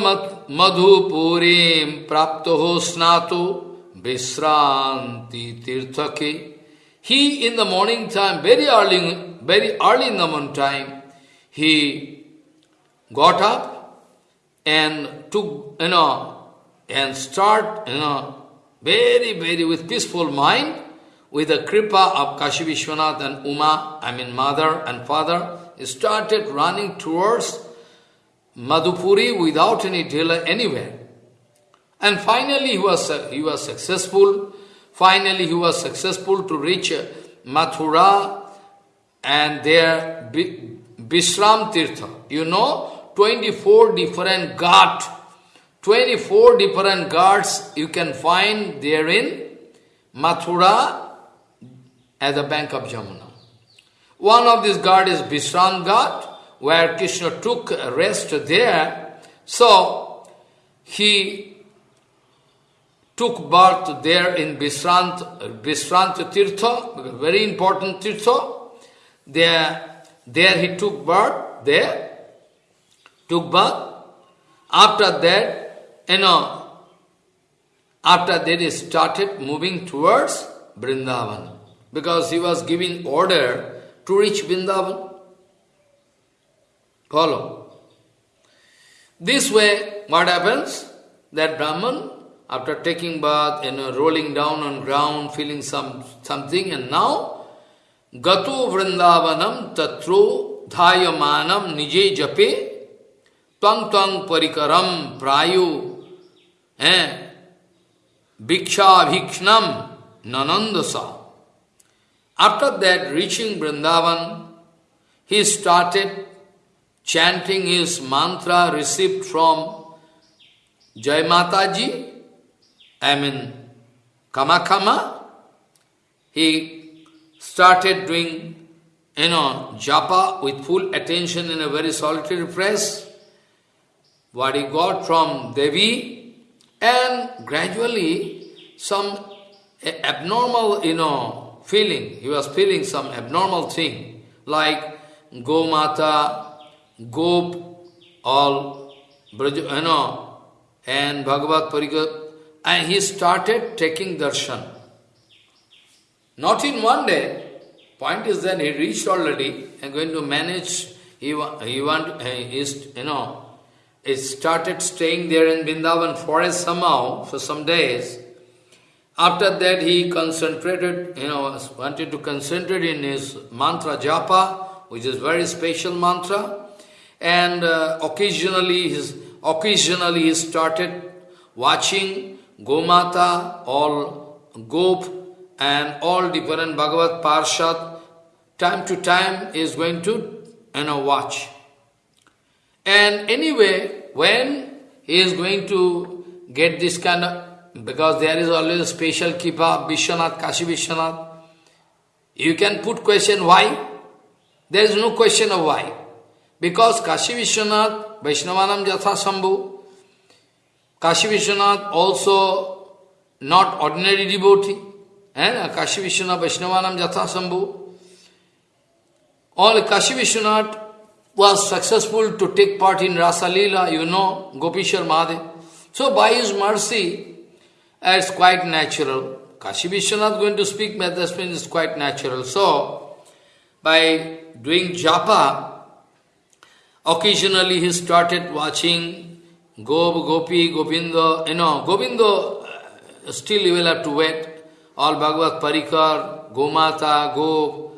मधुपुरी प्राप्त हो स्नातो विश्रांति तीर्थ के he in the morning time very early very early in the morning time he got up and took, you know, and start, you know, very, very with peaceful mind, with the kripa of Kashi Vishwanath and Uma, I mean mother and father, started running towards Madhupuri without any delay anywhere. And finally he was, he was successful. Finally he was successful to reach Mathura and their Bishram Tirtha. You know, 24 different ghat, 24 different ghats you can find there in Mathura at the bank of Jamuna. One of these ghat is Vishram Ghat, where Krishna took rest there. So, he took birth there in Vishrant, Vishrant Tirtha, very important Tirtha. There, there he took birth there took bath. After that, you know, after that he started moving towards Vrindavan because he was giving order to reach Vrindavan. Follow. This way, what happens? That Brahman, after taking bath, you know, rolling down on ground, feeling some something, and now, Gato Vrindavanam Tatro Dhayamanam Nije Jape Twang Twang Parikaram Prayu eh? Bhiksha Bhikshnam Nanandasa after that, reaching Vrindavan, he started chanting his mantra received from Jai Mataji, I mean Kamakama. He started doing, you know, japa with full attention in a very solitary place. What he got from Devi, and gradually some abnormal, you know, feeling, he was feeling some abnormal thing, like Gomata, Gop, all, you know, and Bhagavad Parikar, and he started taking darshan. Not in one day, point is that he reached already and going to manage, he, he want, he is, you know, he started staying there in Vrindavan forest somehow for some days. After that he concentrated, you know, wanted to concentrate in his mantra japa, which is very special mantra. And uh, occasionally, his, occasionally he started watching Gomata, all Gop, and all different Bhagavad Parshad. Time to time is going to, you know, watch. And anyway, when he is going to get this kind of, because there is always a special kipa, Vishwanath, Kashi Vishwanath, you can put question why? There is no question of why. Because Kashi Vishwanath, Vaishnavanam Jatha Kashi Vishwanath also not ordinary devotee, and Kashi Vishwanath, Vaishnavanam Jatha. All Kashi Vishwanath was successful to take part in Rasa Leela, you know, Gopishwar Mahadev. So by his mercy, Uh, it's quite natural. Kashi Vishwanath going to speak Madhasmin is quite natural. So, by doing japa, occasionally he started watching Gop, Gopi, Govinda, you know, Govinda, uh, still you will have to wait. All Bhagavad Parikar, Gomata, Gop,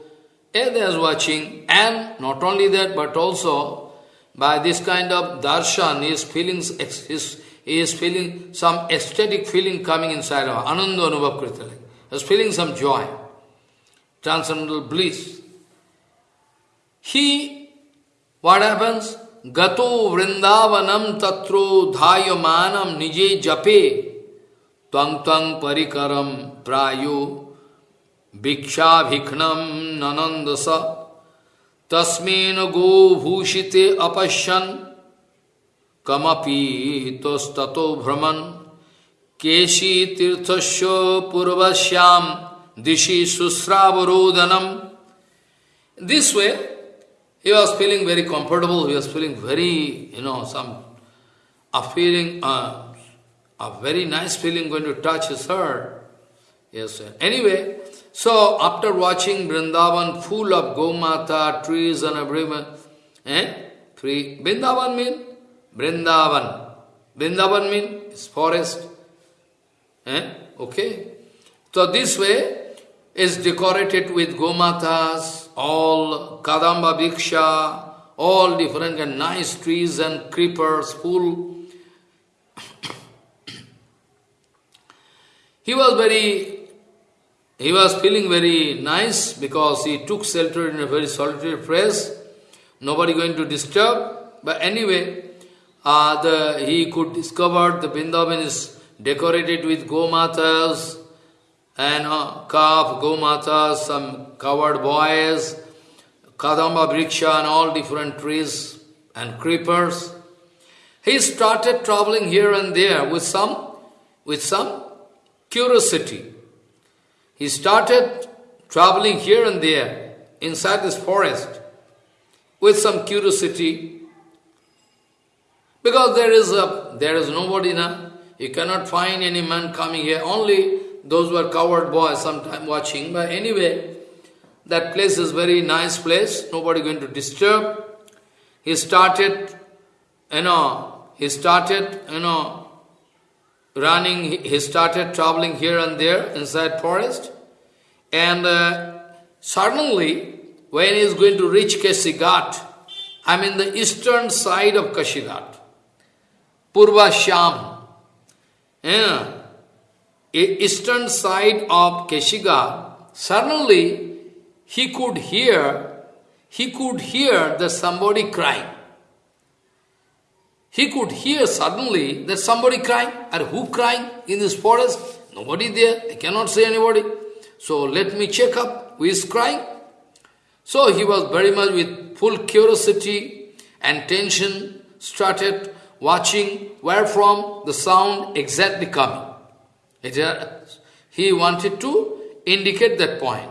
and they are watching, and not only that, but also by this kind of darshan, his feelings, feeling, he is feeling some ecstatic feeling coming inside of Ananda Anubhav Kritali. He is feeling some joy, transcendental bliss. He, what happens? Gato vrindavanam tatro dhayamanam nije jape twang twang parikaram prayo भिक्षाभिघ्नम ननंदस तस्मेन go भूषिते अपश्यन kamapi tostato brahman keshi tirthasya purvasyam dishi susravarodhanam. This way, he was feeling very comfortable, he was feeling very, you know, some, a feeling, uh, a very nice feeling going to touch his heart. Yes, sir. Anyway, so after watching Vrindavan full of Gomata, trees and everything, eh? Tree. Vrindavan means Vrindavan. Vrindavan mean is forest. Eh? Okay? So this way is decorated with Gomatas, all Kadamba Bhiksha, all different and nice trees and creepers full. he was very he was feeling very nice because he took shelter in a very solitary place, nobody going to disturb. But anyway, uh, the, he could discover the Vrindavan is decorated with gomatas and uh, calf, gomatas, some covered boys, kadamba briksha and all different trees and creepers. He started traveling here and there with some, with some curiosity. He started traveling here and there inside this forest with some curiosity because there is a there is nobody now. You cannot find any man coming here. Only those who are covered boys sometime watching. But anyway, that place is very nice place. Nobody going to disturb. He started, you know, he started, you know, running, he started traveling here and there inside forest. And uh, suddenly, when he is going to reach Keshi Ghat, I mean the eastern side of Keshi Ghat, Purva Sham. Yeah. Eastern side of Keshi Ghat, suddenly he could hear, he could hear that somebody crying. He could hear suddenly that somebody crying. And who crying in this forest? Nobody there. I cannot say anybody. So let me check up who is crying. So he was very much with full curiosity and tension, started watching where from the sound exactly coming. He wanted to indicate that point.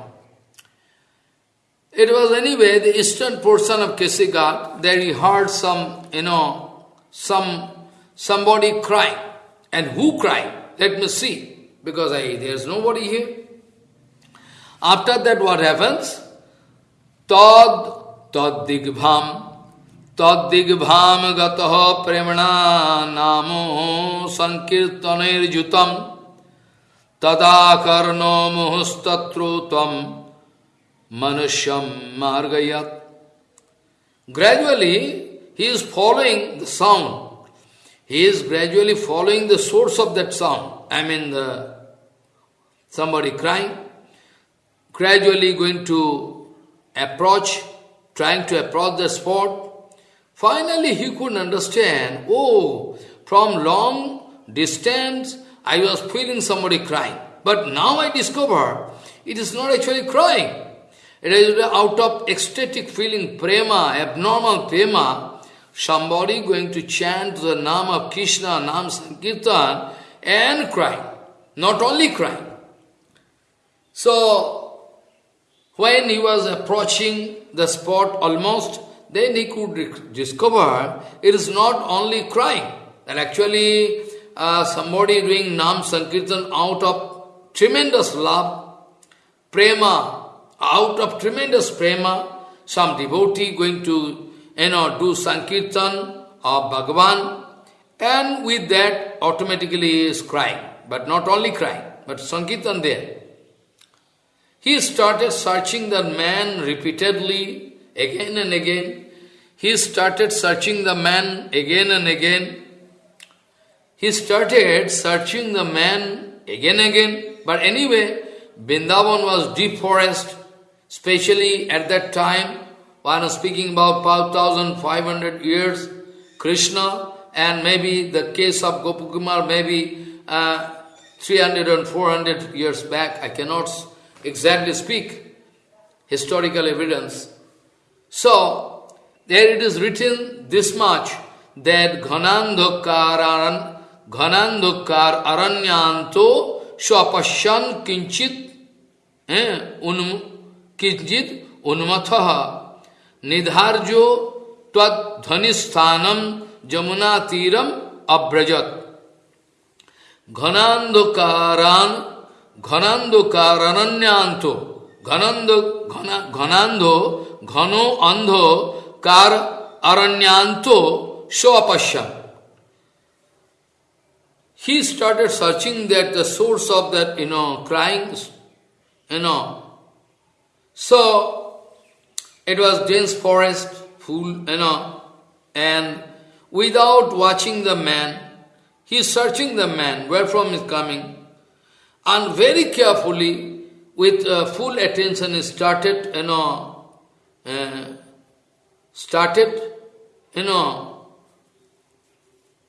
It was anyway the eastern portion of Keshi Ghat that he heard some, you know, some somebody crying. And who crying? Let me see. Because I, there's nobody here. After that what happens? Tad tad digbham gataha premana namo sankirtaner jutam tadakarno muhustatru tam manusham margayat. Gradually, he is following the sound. He is gradually following the source of that sound. I mean, the, somebody crying, gradually going to approach, trying to approach the spot. Finally, he couldn't understand, oh, from long distance, I was feeling somebody crying. But now I discover it is not actually crying. It is out of ecstatic feeling, prema, abnormal prema, somebody going to chant the name of Krishna, Nam Sankirtan, and crying. Not only crying. So, when he was approaching the spot almost, then he could discover it is not only crying, that actually uh, somebody doing Nam Sankirtan out of tremendous love, prema, out of tremendous prema, some devotee going to you know, do Sankirtan of Bhagavan, and with that automatically he is crying. But not only crying, but Sankirtan there. he started searching the man repeatedly, again and again. He started searching the man again and again. He started searching the man again and again. But anyway, Vrindavan was deep forest, especially at that time, I am speaking about 5,500 years, Krishna, and maybe the case of Gopakumar, maybe uh, 300 and 400 years back, I cannot exactly speak historical evidence. So, there it is written this much that Ghanandhakar aran, aranyanto swapashyan kinchit eh, un, kinchit unmatha nidharjo twadhanistanam जमुना तीरम अभ्रजत घनांधकारान घनांधकारण्यांतो ঘনন্দ ঘনান্ধ ঘন অন্ধ কার aranyant swapasham. He started searching that the source of that, you know, crying, you know. So, it was dense forest, full, you know, and without watching the man, he is searching the man, where from is coming. And very carefully, with uh, full attention, he started, you know, uh, started, you know,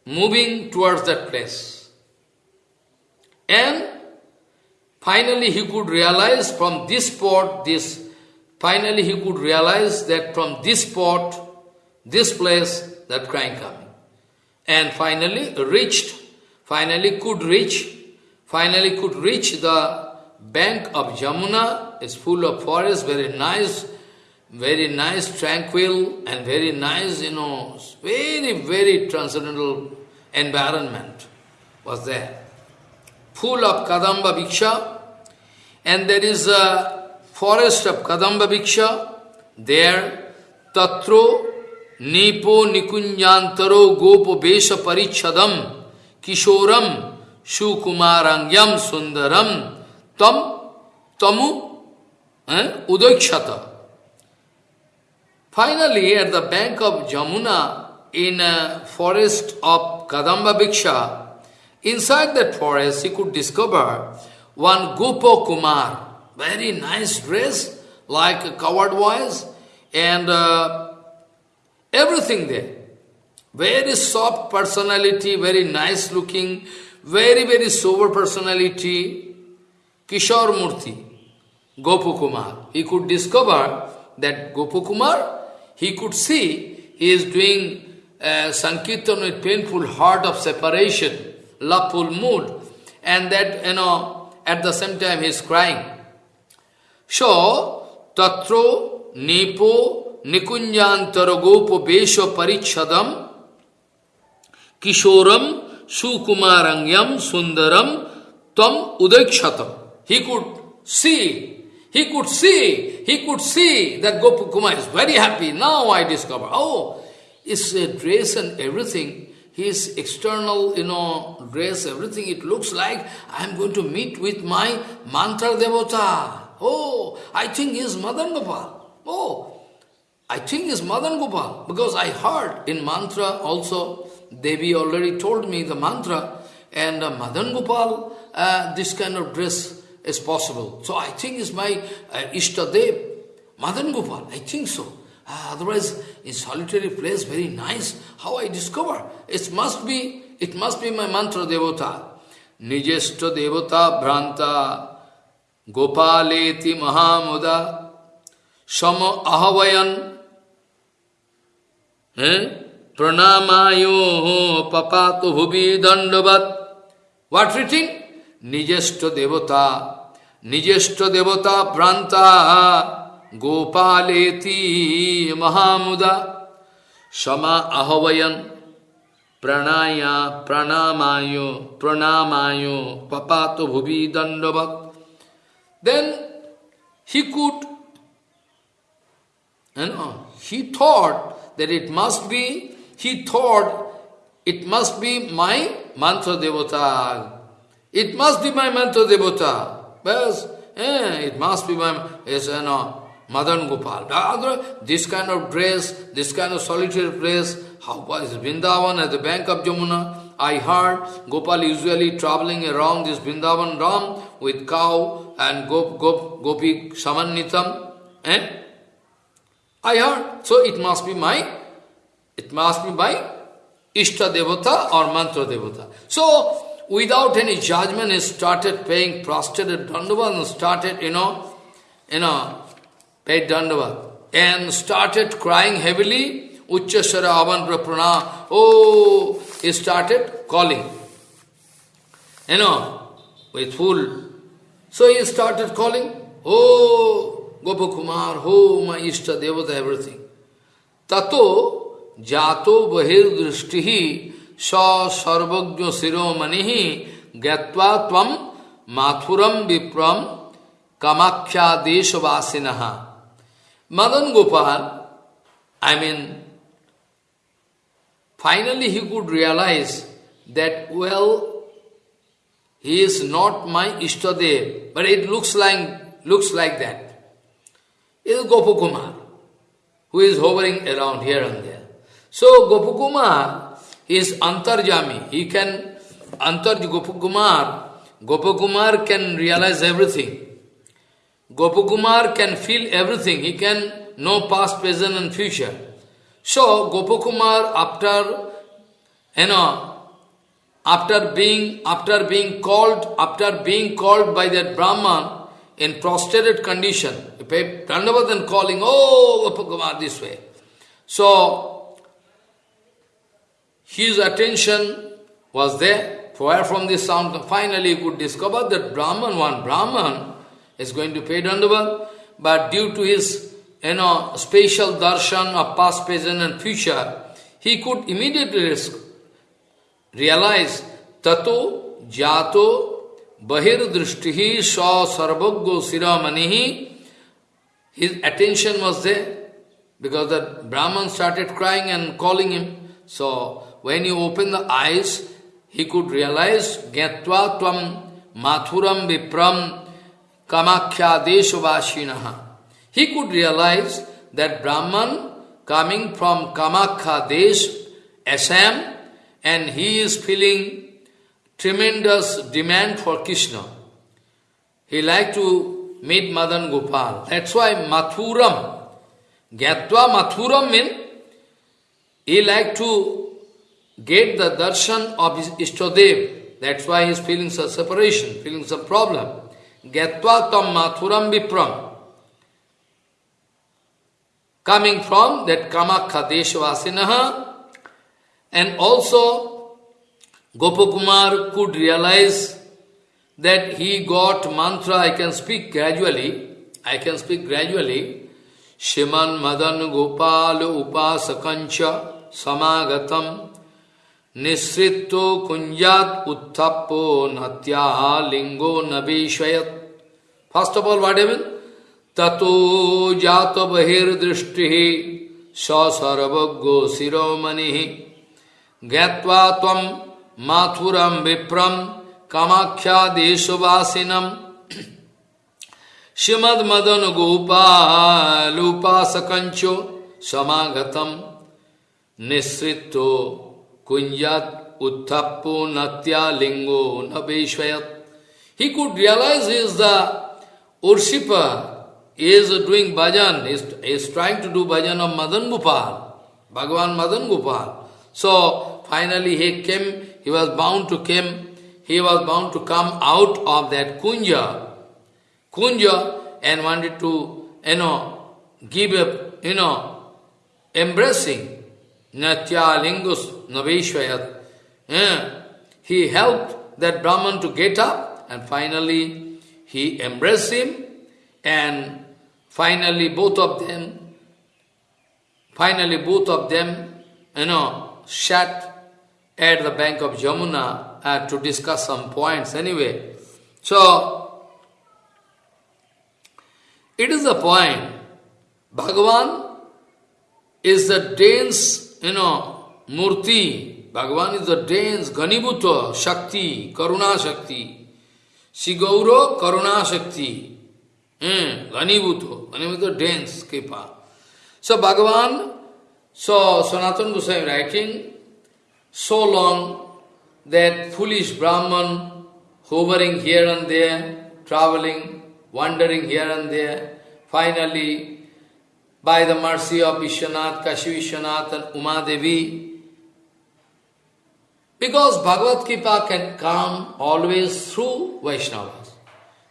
moving towards that place. And finally he could realize from this spot, this, finally he could realize that from this spot, this place, that crying coming and finally reached, finally could reach, finally could reach the bank of Jamuna is full of forest, very nice, very nice, tranquil, and very nice, you know, very, very transcendental environment was there. Full of Kadamba Bhiksha, and there is a forest of Kadamba Bhiksha, there, Tatro, Nipo, Nikunyantaro, Gopo, Besha, Parichadam, Kishoram, Shukumarangyam, Sundaram, Tam, tamu, eh, udakshata. Finally, at the bank of Jamuna, in a forest of Kadamba Bhiksha, inside that forest he could discover one Gopo Kumar, very nice dress, like a coward voice, and uh, everything there. Very soft personality, very nice looking, very, very sober personality, Kishore Murthy, Gopukumar. He could discover that Gopukumar, he could see he is doing uh, Sankirtan with painful heart of separation, loveful mood, and that, you know, at the same time he is crying. So, Tatro Nepo Nikunjantaragopo Besho Parichadam Kishoram Sukumarangyam Sundaram Tam Udakshatam. He could see, he could see, he could see that Gopukuma is very happy. Now I discover, oh, his uh, dress and everything, his external, you know, dress, everything, it looks like I'm going to meet with my mantra Devota. Oh, I think he's Madan Gopal. Oh, I think he's Madan Gopal. Because I heard in mantra also, Devi already told me the mantra, and uh, Madan Gopal, uh, this kind of dress, is possible. So I think it's my uh, Ishtadev, Madan Gopal, I think so. Uh, otherwise, in solitary place, very nice. How I discover? It must be, it must be my mantra devata. devota devata bhranta gopaleti mahamuda sama ahavayan eh? pranamayo papatu bhubi dandabat. What written? Nijeshta devota. নিজেষ্ট দেবতা প্রান্তা গোপালেতি মহামুদা সমা আহবয়ন প্রাণায়া প্রাণামায় প্রণামায় পাপাত ভুবি দণ্ডবত দেন হি could, you know, he thought that it must be he thought it must be my mantra devata. It must be my mantra devata. Because, Eh, it must be my, is, you know, Madan Gopal. This kind of dress, this kind of solitary place, how was Vrindavan at the bank of Jamuna? I heard Gopal usually traveling around this Vrindavan Ram with cow and gop, gop, gopi samannitam. Eh? I heard. So it must be my, it must be my Ishta Devata or Mantra Devata. So, without any judgment, he started paying prostrated dandavat and started, you know, you know, paid dandavat. And started crying heavily, Uchchasara Avanra Prana. Oh, he started calling. You know, with full. So he started calling, Oh, Gopakumar, Oh, my Ishta Devata, everything. Tato jato bahir drishtihi सर्वज्ञ शिरोमणि ज्ञावा तम माथुरम विप्रम Kamakhya देशवासिन Madan Gopal I mean finally he could realize that well he is not my ishtadev but it looks like looks like that is gopakumar who is hovering around here and there So Is Antarjami. He can, Antar Gopakumar, Gopakumar can realize everything. Gopakumar can feel everything. He can know past, present and future. So Gopakumar after, you know, after being, after being called, after being called by that Brahman in prostrated condition, Prandavat calling, oh Gopakumar this way. So his attention was there, far from this sound. Finally, he could discover that Brahman, one Brahman, is going to pay Dandavat, but due to his you know, spatial darshan of past, present and future, he could immediately realize tato jato bahir drishtihi sa sarvaggo siramanihi. His attention was there because the Brahman started crying and calling him. So, when you open the eyes, he could realize Gyatva Tvam Mathuram Vipram Kamakhya Deshavashinaha. He could realize that Brahman coming from Kamakhya Desh, Assam, and he is feeling tremendous demand for Krishna. He liked to meet Madan Gopal. That's why Mathuram, Gyatva Mathuram means he liked to get the darshan of his Ishtadev. That's why he is feeling some separation, feeling some problem. Gatva tam mathuram vipram. Coming from that Kamakha Deshvasinaha. And also, Gopakumar could realize that he got mantra, I can speak gradually, I can speak gradually. Shiman Madan Gopal Upasakancha Samagatam निश्रितो कुंजात उत्थपो नत्या लिंगो नवीशयत first of all watt Avon ततो जात बहिर्दृष्टि सर्वज्ञो शिरोमणि ज्ञावा तम माथुरम विप्रम Kamakhya देशवासिनम Shrimad Madan गोपालोपासकंचो समागतम निश्रितो Kunjat Utthapo Natya Lingo Nabeshvayat. He could realize is the Urshipa, he is doing bhajan, is, is trying to do bhajan of Madan Gopal, Bhagavan Madan Gopal. So finally he came, he was bound to come, he was bound to come out of that kunja, kunja and wanted to, you know, give a, you know, embracing Natya Lingus Naveshvayat. Yeah. He helped that Brahman to get up and finally he embraced him and finally both of them, finally both of them, you know, sat at the bank of Jamuna uh, to discuss some points anyway. So, it is the point, Bhagavan is the dense you know, Murti, Bhagavan is the dense, Ganibhuta, Shakti, Karuna Shakti. Sigauro, Karuna Shakti. Hmm, Ghanibhuto, Ghanibhuto dense kripa. So Bhagavan, so Sanatana Goswami writing, so long that foolish Brahman hovering here and there, traveling, wandering here and there, finally, by the mercy of Vishwanath, Kashi Vishwanath and Uma Devi, because Bhagavad Gita can come always through Vaishnavas.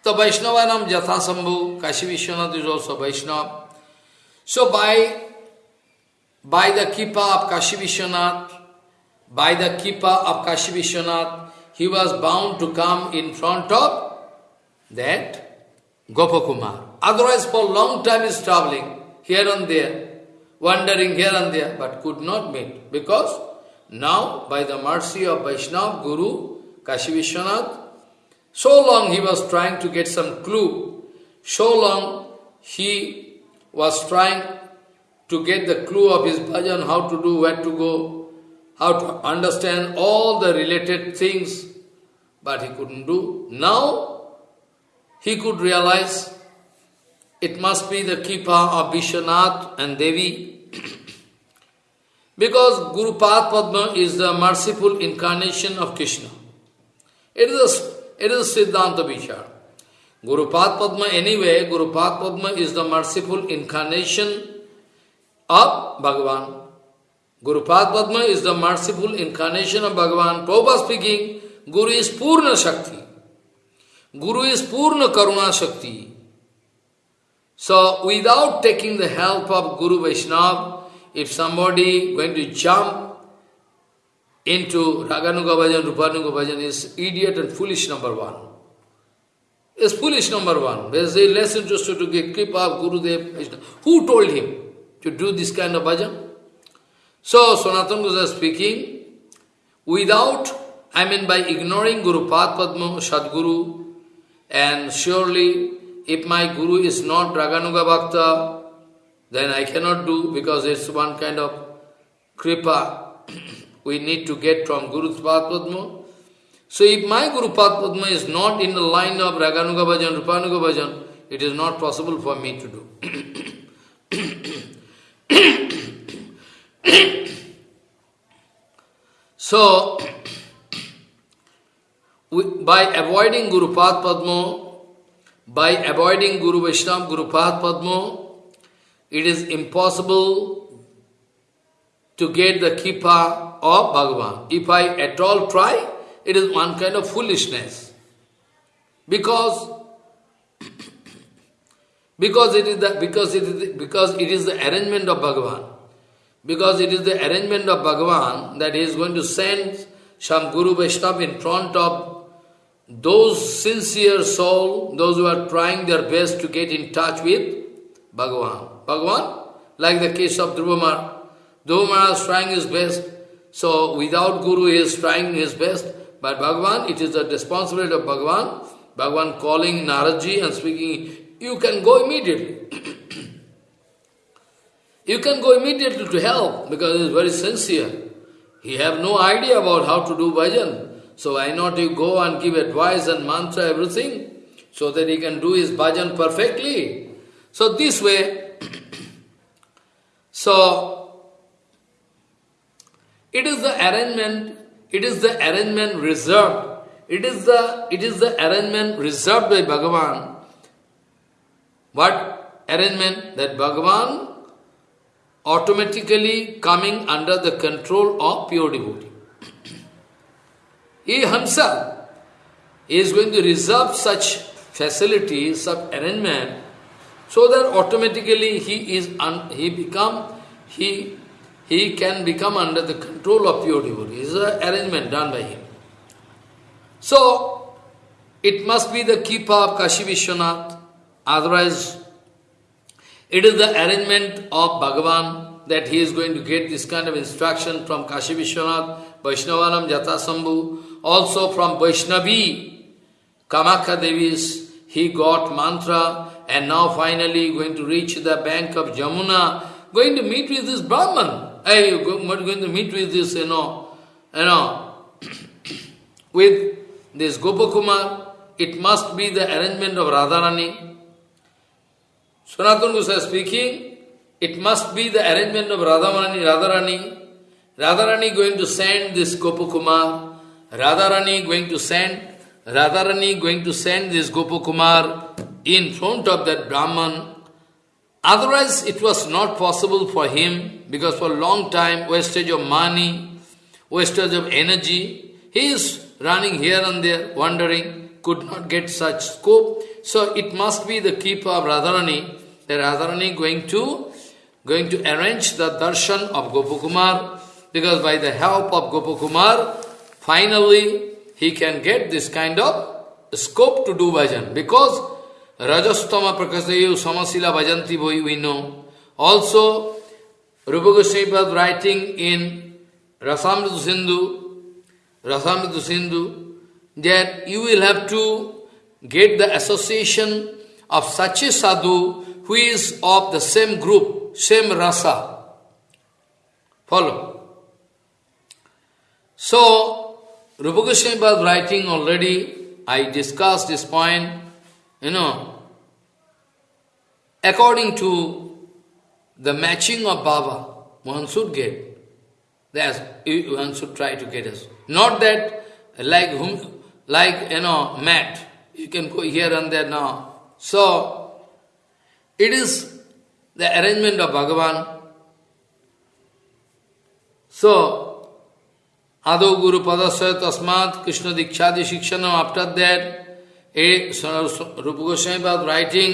So Vaishnavanam Jathasambhu, Kashi Vishwanath is also Vaishnava. So by, by the Kipa of Kashi Vishwanath, by the Kipa of Kashi Vishwanath, he was bound to come in front of that Gopakumar. Otherwise for long time is traveling here and there, wandering here and there, but could not meet. Because now, by the mercy of Vaishnava Guru, Kashi Vishwanath, so long he was trying to get some clue, so long he was trying to get the clue of his bhajan, how to do, where to go, how to understand all the related things, but he couldn't do. Now, he could realize it must be the Kipa of Vishwanath and Devi. because Guru Padma is the merciful incarnation of Krishna. It is a, it is a Siddhanta Vichar. Guru Padma anyway, Guru Padma is the merciful incarnation of Bhagavan. Guru Padma is the merciful incarnation of Bhagavan. Prabhupada speaking, Guru is Purna Shakti. Guru is Purna Karuna Shakti. So, without taking the help of Guru Vaishnava, if somebody going to jump into Raganuga Bhajan, Rupanuga Bhajan is idiot and foolish number one. Is foolish number one. There's a less interested to get kripa of Gurudev Vaishnava. Who told him to do this kind of bhajan? So, Sanatana Goswami speaking, without, I mean by ignoring Guru Padma, Sadguru, and surely if my guru is not Raganuga Bhakta, then I cannot do because it's one kind of kripa we need to get from Guru Padma. So if my Guru Padma is not in the line of Raganuga Bhajan, Rupanuga Bhajan, it is not possible for me to do. so, by avoiding Guru Padma, by avoiding Guru Vaishnava, Guru Padma, it is impossible to get the kipa of Bhagavan. If I at all try, it is one kind of foolishness. Because because it is the because it is the, because it is the arrangement of Bhagavan. Because it is the arrangement of Bhagavan that he is going to send some Guru Vaishnava in front of those sincere soul, those who are trying their best to get in touch with Bhagavan. Bhagavan, like the case of Dhruvamar. Dhruvamar is trying his best, so without Guru he is trying his best, but Bhagavan, it is the responsibility of Bhagavan, Bhagavan calling Naradji and speaking, you can go immediately. you can go immediately to help, because he is very sincere. He have no idea about how to do bhajan. So why not you go and give advice and mantra, everything, so that he can do his bhajan perfectly. So this way, so it is the arrangement, it is the arrangement reserved, it is the it is the arrangement reserved by Bhagavan. What arrangement? That Bhagavan automatically coming under the control of pure devotee. He himself is going to reserve such facilities, such arrangement, so that automatically he is he become he he can become under the control of pure devotee. It is an arrangement done by him. So it must be the keeper of Kashi Vishwanath, otherwise it is the arrangement of Bhagavan that he is going to get this kind of instruction from Kashi Vishwanath, Vaishnavanam Jatasambhu, also from Vaishnavi, Kamakhya Devi's, he got mantra and now finally going to reach the bank of Jamuna, going to meet with this Brahman. Hey, going to meet with this, you know, you know, with this Gopakumar, it must be the arrangement of Radharani. Sanatana Goswami speaking, it must be the arrangement of Radharani, Radharani. Radharani going to send this Gopakumar, Radharani going to send, Radharani going to send this Gopakumar in front of that Brahman. Otherwise, it was not possible for him because for a long time, wastage of money, wastage of energy, he is running here and there, wandering, could not get such scope. So it must be the keeper of Radharani, the Radharani going to going to arrange the darshan of Gopakumar, because by the help of Gopakumar, finally he can get this kind of scope to do bhajan. Because Rajastama Prakasayu Samasila Bhajanti Boi we know. Also, Rupa Goswami writing in Rasamrita Sindhu, Rasamrita Sindhu, that you will have to get the association of such a sadhu who is of the same group, same rasa. Follow. So, Rupa Goswami was writing already, I discussed this point, you know, according to the matching of bhava, one should get. That's, one should try to get us. Not that like whom, like, you know, mat. You can go here and there now. So, it is the arrangement of Bhagavan. So, आदो गुरु पदस्वय तस्मात कृष्ण दीक्षादि शिक्षण after that ए रूप गोस्वामी बाद writing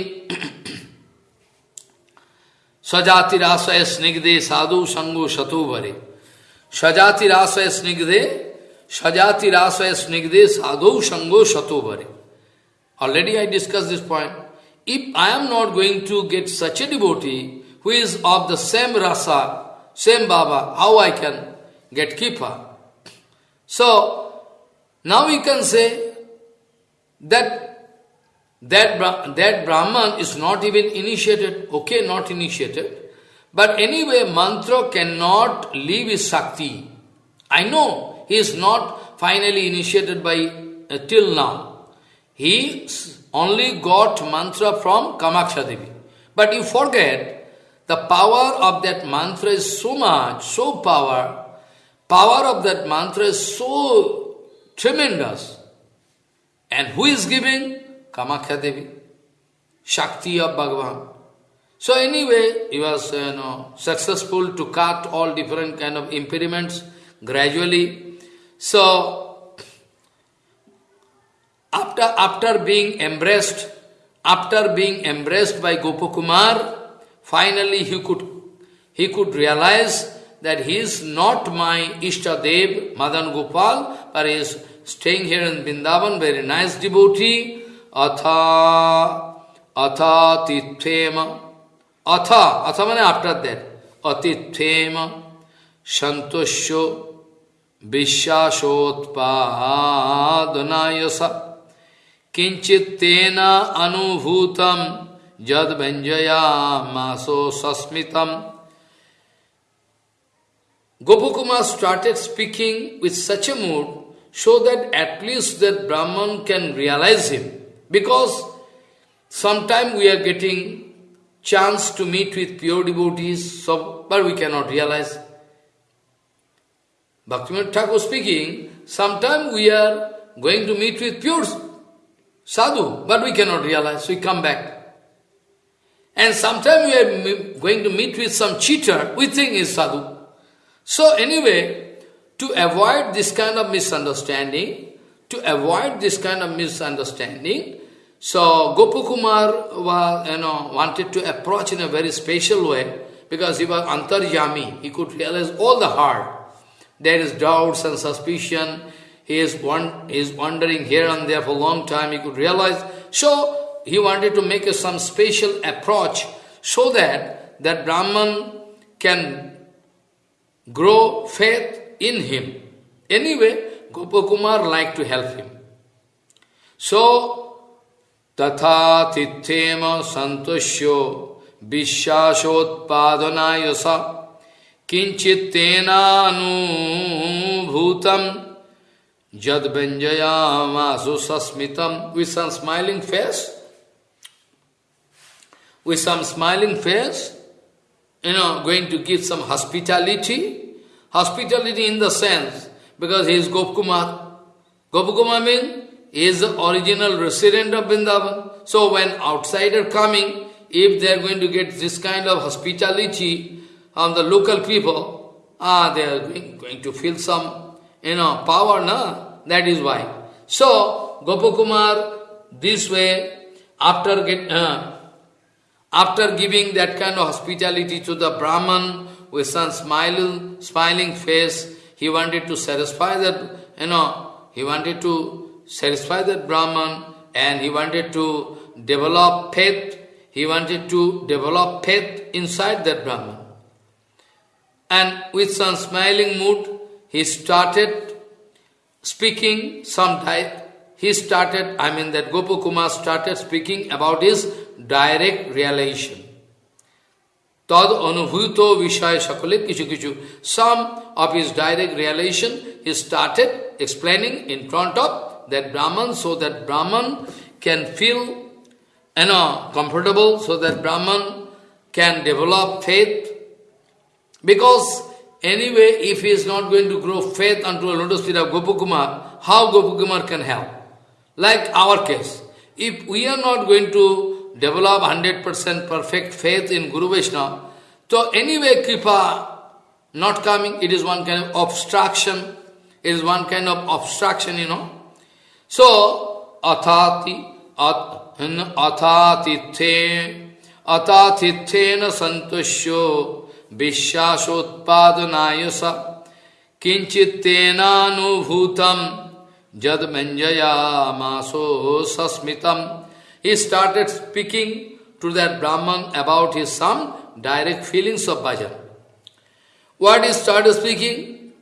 स्वजाति राशय स्निग्धे साधु संगो शतु भरे स्वजाति राशय स्निग्धे स्वजाति राशय स्निग्धे साधु संगो शतु भरे already I discuss this point if I am not going to get such a डिबोटी who is of the same rasa same baba how I can get keeper So, now we can say that that, that Brahman is not even initiated, okay, not initiated, but anyway, mantra cannot leave his Shakti. I know he is not finally initiated by uh, till now. He only got mantra from Kamaksha Devi. But you forget, the power of that mantra is so much, so power, power of that mantra is so tremendous. And who is giving? Kamakhya Devi, Shakti of Bhagavan. So anyway, he was you know, successful to cut all different kind of impediments gradually. So, after, after being embraced, after being embraced by Gopakumar, finally he could, he could realize that he is not my Ishtadev, Madan Gopal, but he is staying here in Vrindavan, very nice devotee, अथा तिथेम अथ अथ मैंने after that अतिथेम संतोष्यो विश्वासोत्पादनायस किंचित तेन अनुभूतम जद व्यंजया मासो सस्मितम Gopakumar started speaking with such a mood so that at least that Brahman can realize him. Because sometime we are getting chance to meet with pure devotees, so, but we cannot realize. Bhaktivinoda Thakur speaking, sometime we are going to meet with pure sadhu, but we cannot realize, so we come back. And sometime we are going to meet with some cheater, we think is sadhu. So anyway, to avoid this kind of misunderstanding, to avoid this kind of misunderstanding, so Gopakumar was, you know, wanted to approach in a very special way because he was antarjami. He could realize all the heart. There is doubts and suspicion. He is, one, he is wandering here and there for a long time. He could realize. So he wanted to make some special approach so that that Brahman can grow faith in him. Anyway, Gopakumar liked to help him. So, tatha tithema santosyo vishasotpadanayasa kinchitenanubhutam jadbenjayamasu sasmitam with some smiling face, with some smiling face, you know, going to give some hospitality. Hospitality in the sense, because he is Gopkumar. Gopkumar means he is the original resident of Vrindavan. So when outsider coming, if they are going to get this kind of hospitality from the local people, ah, they are going, to feel some, you know, power, na? That is why. So, Gopakumar, this way, after get, uh, after giving that kind of hospitality to the Brahman with some smiling, smiling face, he wanted to satisfy that, you know, he wanted to satisfy that Brahman and he wanted to develop faith, he wanted to develop faith inside that Brahman. And with some smiling mood, he started speaking some he started, I mean that Gopakumar started speaking about his direct realization. Tad anubhuto vishaya sakale kichu kichu. Some of his direct realization, he started explaining in front of that Brahman, so that Brahman can feel you know, comfortable, so that Brahman can develop faith. Because anyway, if he is not going to grow faith unto a lotus feet of Gopakumar, how Gopakumar can help? Like our case, if we are not going to develop 100% perfect faith in Guru Vaishnava, so anyway Kripa not coming, it is one kind of obstruction, it is one kind of obstruction, you know. So, athati, athatithe, athatithena santushyo, visyasotpadanayasa, kinchittenanubhutam, Jad Manjaya Sasmitam. He started speaking to that Brahman about his some direct feelings of bhajan. What he started speaking?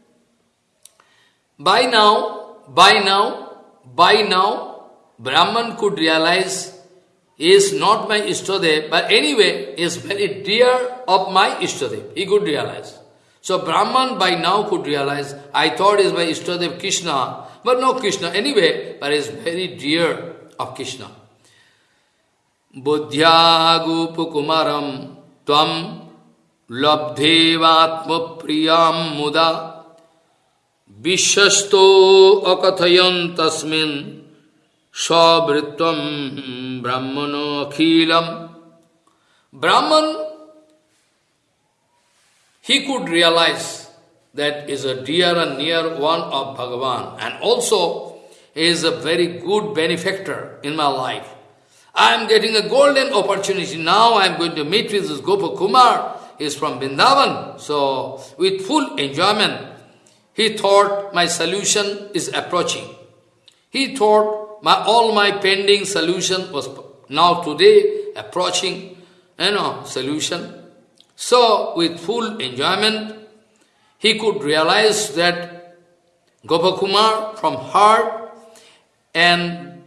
By now, by now, by now, Brahman could realize is not my Ishtadev, but anyway, is very dear of my Ishtadev. He could realize. So Brahman by now could realize, I thought is my Ishtadev Krishna, but no Krishna anyway, but is very dear of Krishna. Buddhyagupukumaram tvam labdhevatma priyam muda vishyasto akathayan tasmin sabritvam brahmano akhilam. Brahman, he could realize that is a dear and near one of Bhagavan and also is a very good benefactor in my life. I am getting a golden opportunity. Now I am going to meet with this Gopa Kumar. He is from Vrindavan. So, with full enjoyment, he thought my solution is approaching. He thought my all my pending solution was now today approaching, you know, solution. So, with full enjoyment, he could realize that Gopakumar from heart and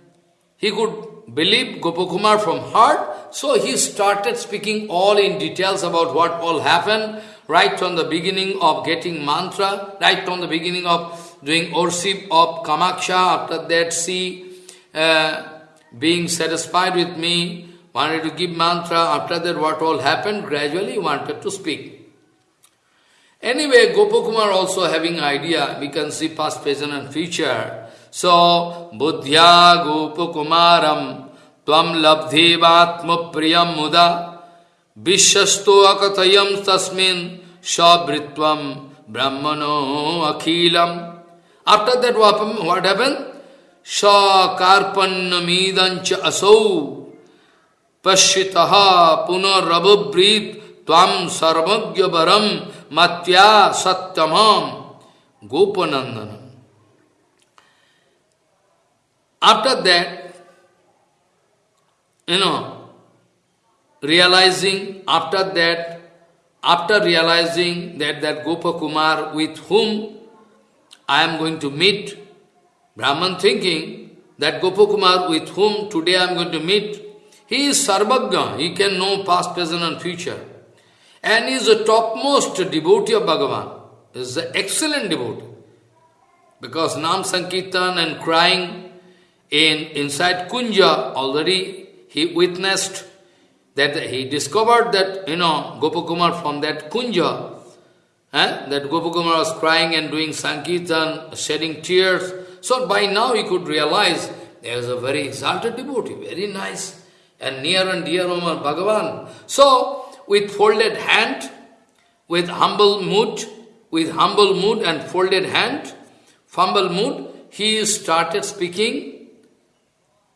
he could believe Gopakumar from heart. So he started speaking all in details about what all happened, right from the beginning of getting mantra, right from the beginning of doing worship of Kamaksha, after that see uh, being satisfied with me, wanted to give mantra, after that what all happened, gradually wanted to speak. Anyway, Gopakumar also having idea, we can see past, present and future. So, Buddhya Gopakumaram Tvam Labdhevatma Priyam Muda Vishyasto Akatayam Tasmin Shabritvam Brahmano Akhilam. After that, what happened? Sha Karpannamidancha Asau Pashitaha Punarabhabrit Tvam Sarvagya Baram Matya Satyamam Gopanandanam. After that, you know, realizing, after that, after realizing that that Gopakumar with whom I am going to meet, Brahman thinking that Gopakumar with whom today I am going to meet, he is Sarvagya, he can know past, present and future and is the topmost devotee of Bhagavan. Is the excellent devotee. Because Nam Sankirtan and crying in inside Kunja already he witnessed that he discovered that, you know, Gopakumar from that kunja, eh, that Gopakumar was crying and doing Sankirtan, shedding tears. So by now he could realize there is a very exalted devotee, very nice, and near and dear Omar Bhagavan. So, with folded hand, with humble mood, with humble mood and folded hand, humble mood, he started speaking,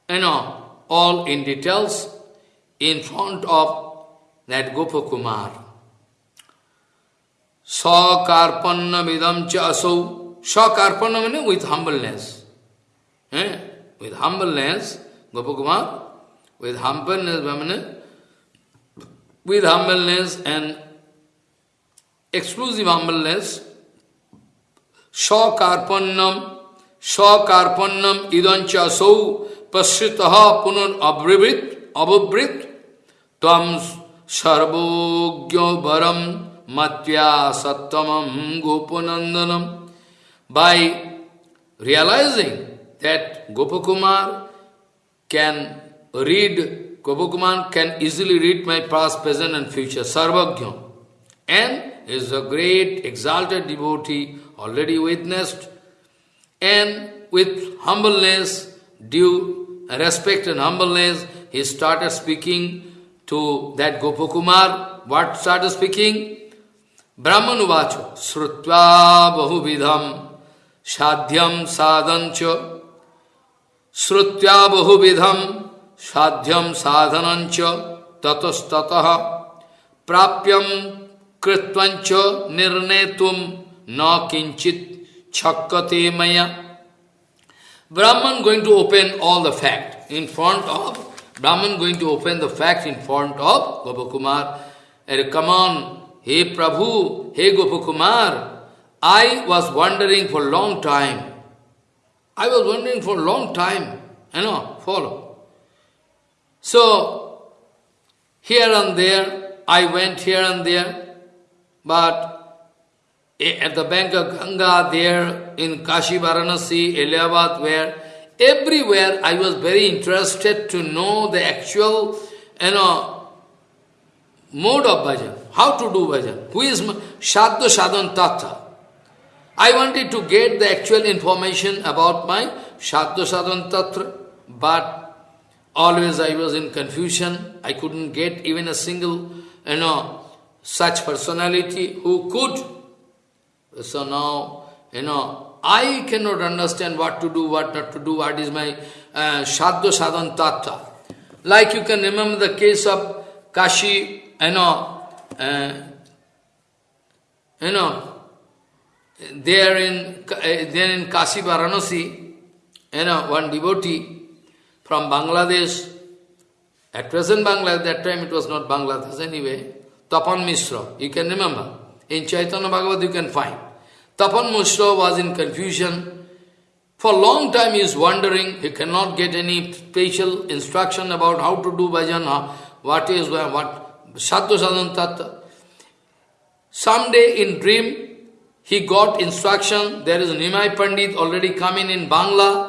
you know, all in details in front of that Gopakumar. Sakarpanna vidam cha asau. Sakarpanna means with humbleness. Eh? With humbleness, Gopakumar, with humbleness, with humbleness and exclusive humbleness, Shakarpannam, Shakarpannam idancha sau pasritaha punan abrivit, ababrit, tvam sarvogyo varam matya sattamam gopanandanam. By realizing that Gopakumar can read Gopakumar can easily read my past, present and future, Sarvagya. And is a great exalted devotee, already witnessed, and with humbleness, due respect and humbleness, he started speaking to that Gopakumar. What started speaking? Brahman uvacho, Srutva bahuvidham sadhyam sadhancha Srutya bahuvidham साध्यम साधन ततस्त प्राप्य कृत्च निर्णे तुम न किंचित छक्कते मैं Brahmin going to open all the fact in front of Brahmin going to open the fact in front of Gopa Kumar एर कमान हे प्रभु, हे Gopa Kumar I was wandering for long time I was wandering for long time है no? Follow So, here and there, I went here and there, but at the bank of Ganga, there in Kashi, Varanasi, Allahabad, where Everywhere I was very interested to know the actual, you know, mode of bhajan, how to do bhajan, who is Sadhya Sadhan Tattva. I wanted to get the actual information about my Sadhya Sadhan Tattva, but always I was in confusion. I couldn't get even a single, you know, such personality who could. So now, you know, I cannot understand what to do, what not to do, what is my uh, Sadhan Tattva. Like you can remember the case of Kashi, you know, uh, you know, there in, uh, there in Kashi Varanasi, you know, one devotee from Bangladesh, at present Bangladesh, that time it was not Bangladesh anyway, Tapan Mishra, you can remember. In Chaitanya Bhagavat you can find. Tapan Mishra was in confusion. For long time he is wondering, he cannot get any special instruction about how to do bhajan, what is, what, Sadhu Sadhan Tattva. Someday in dream, he got instruction, there is Nimai Pandit already coming in Bangla,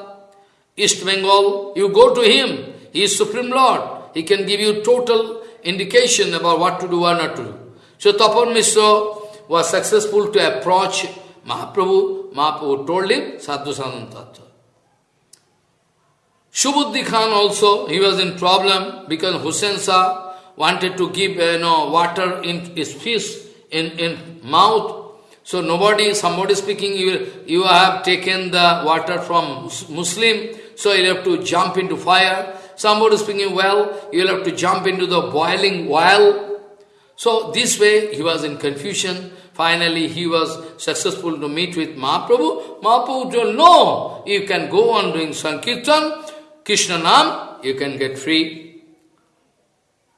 East Bengal, you go to him, he is Supreme Lord, he can give you total indication about what to do or not to do. So Tapan was successful to approach Mahaprabhu, Mahaprabhu told him Sadhu Sadhan Tattva. Shubuddhi Khan also, he was in problem because Hussein Shah wanted to give you know, water in his fist, in, in mouth. So nobody, somebody speaking, you, you have taken the water from Muslim, so you have to jump into fire. Somebody speaking well, you will have to jump into the boiling well. So this way he was in confusion. Finally, he was successful to meet with Mahaprabhu. Mahaprabhu told, no, you can go on doing Sankirtan, Krishna Nam, you can get free.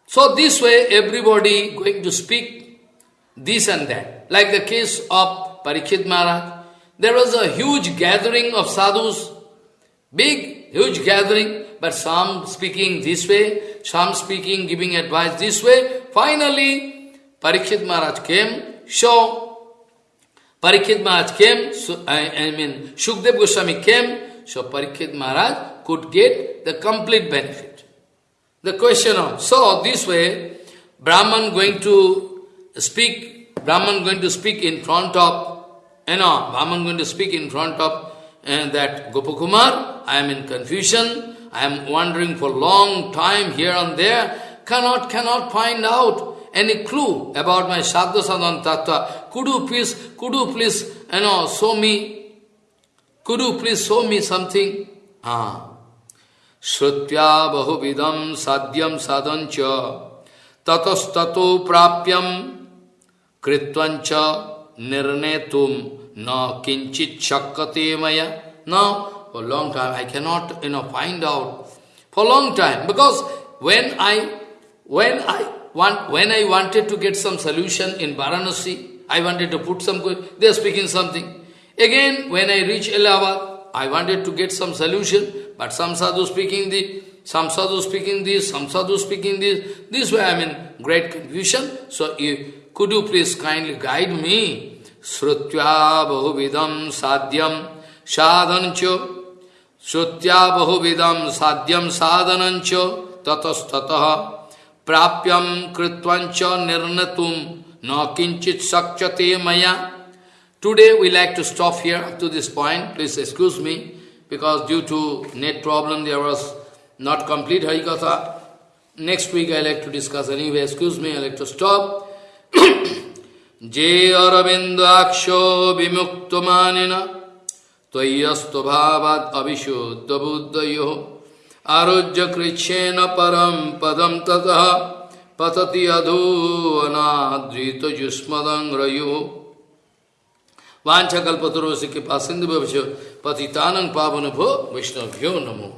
So this way, everybody going to speak this and that. Like the case of Parikshit Maharaj. There was a huge gathering of sadhus, big, huge gathering, but some speaking this way, some speaking, giving advice this way. Finally, Parikshit Maharaj came so, Parikshit Maharaj came, so, I, I mean, Shukdev Goswami came, so Parikshit Maharaj could get the complete benefit. The question of, so this way, Brahman going to speak, Brahman going to speak in front of, you know, Brahman going to speak in front of uh, that Gopakumar, I am in confusion, I am wandering for long time here and there, cannot, cannot find out any clue about my Sadhu Sadhan Tattva. Could you please, could you please, you know, show me, could you please show me something? Ah. श्रुत्या बहुविधम साध्यम साधंच ततस्ततो प्राप्यम Kritvancha nirnetum na kinchit shakati maya. Now, for a long time, I cannot, you know, find out. For a long time, because when I, when I, want, when I wanted to get some solution in Varanasi, I wanted to put some, they are speaking something. Again, when I reach Allahabad, I wanted to get some solution, but some sadhu speaking the, some sadhu speaking this, some sadhu speaking this. This way I am in great confusion. So you, could you please kindly guide me? Srutya bahuvidam sadhyam sadhancho Srutya bahuvidam sadhyam sadhanancho tatastataha prapyam kritvancha nirnatum na kinchit sakchate maya. Today we like to stop here up to this point. Please excuse me because due to net problem there was not complete Harikatha. Next week I like to discuss anyway, excuse me, I like to stop. जे अरविंदाक्षो विमुक्त मानिना तयस्तु भावाद अभिशुद्ध बुद्धयो आरोग्य कृच्छेन परम पदम ततः, पतति अधूनाद्रित जुष्मदंग्रयो वाछकल्पतरो से कृपा सिंधु पतितानंग पावन भो वैष्णव्यो नमो।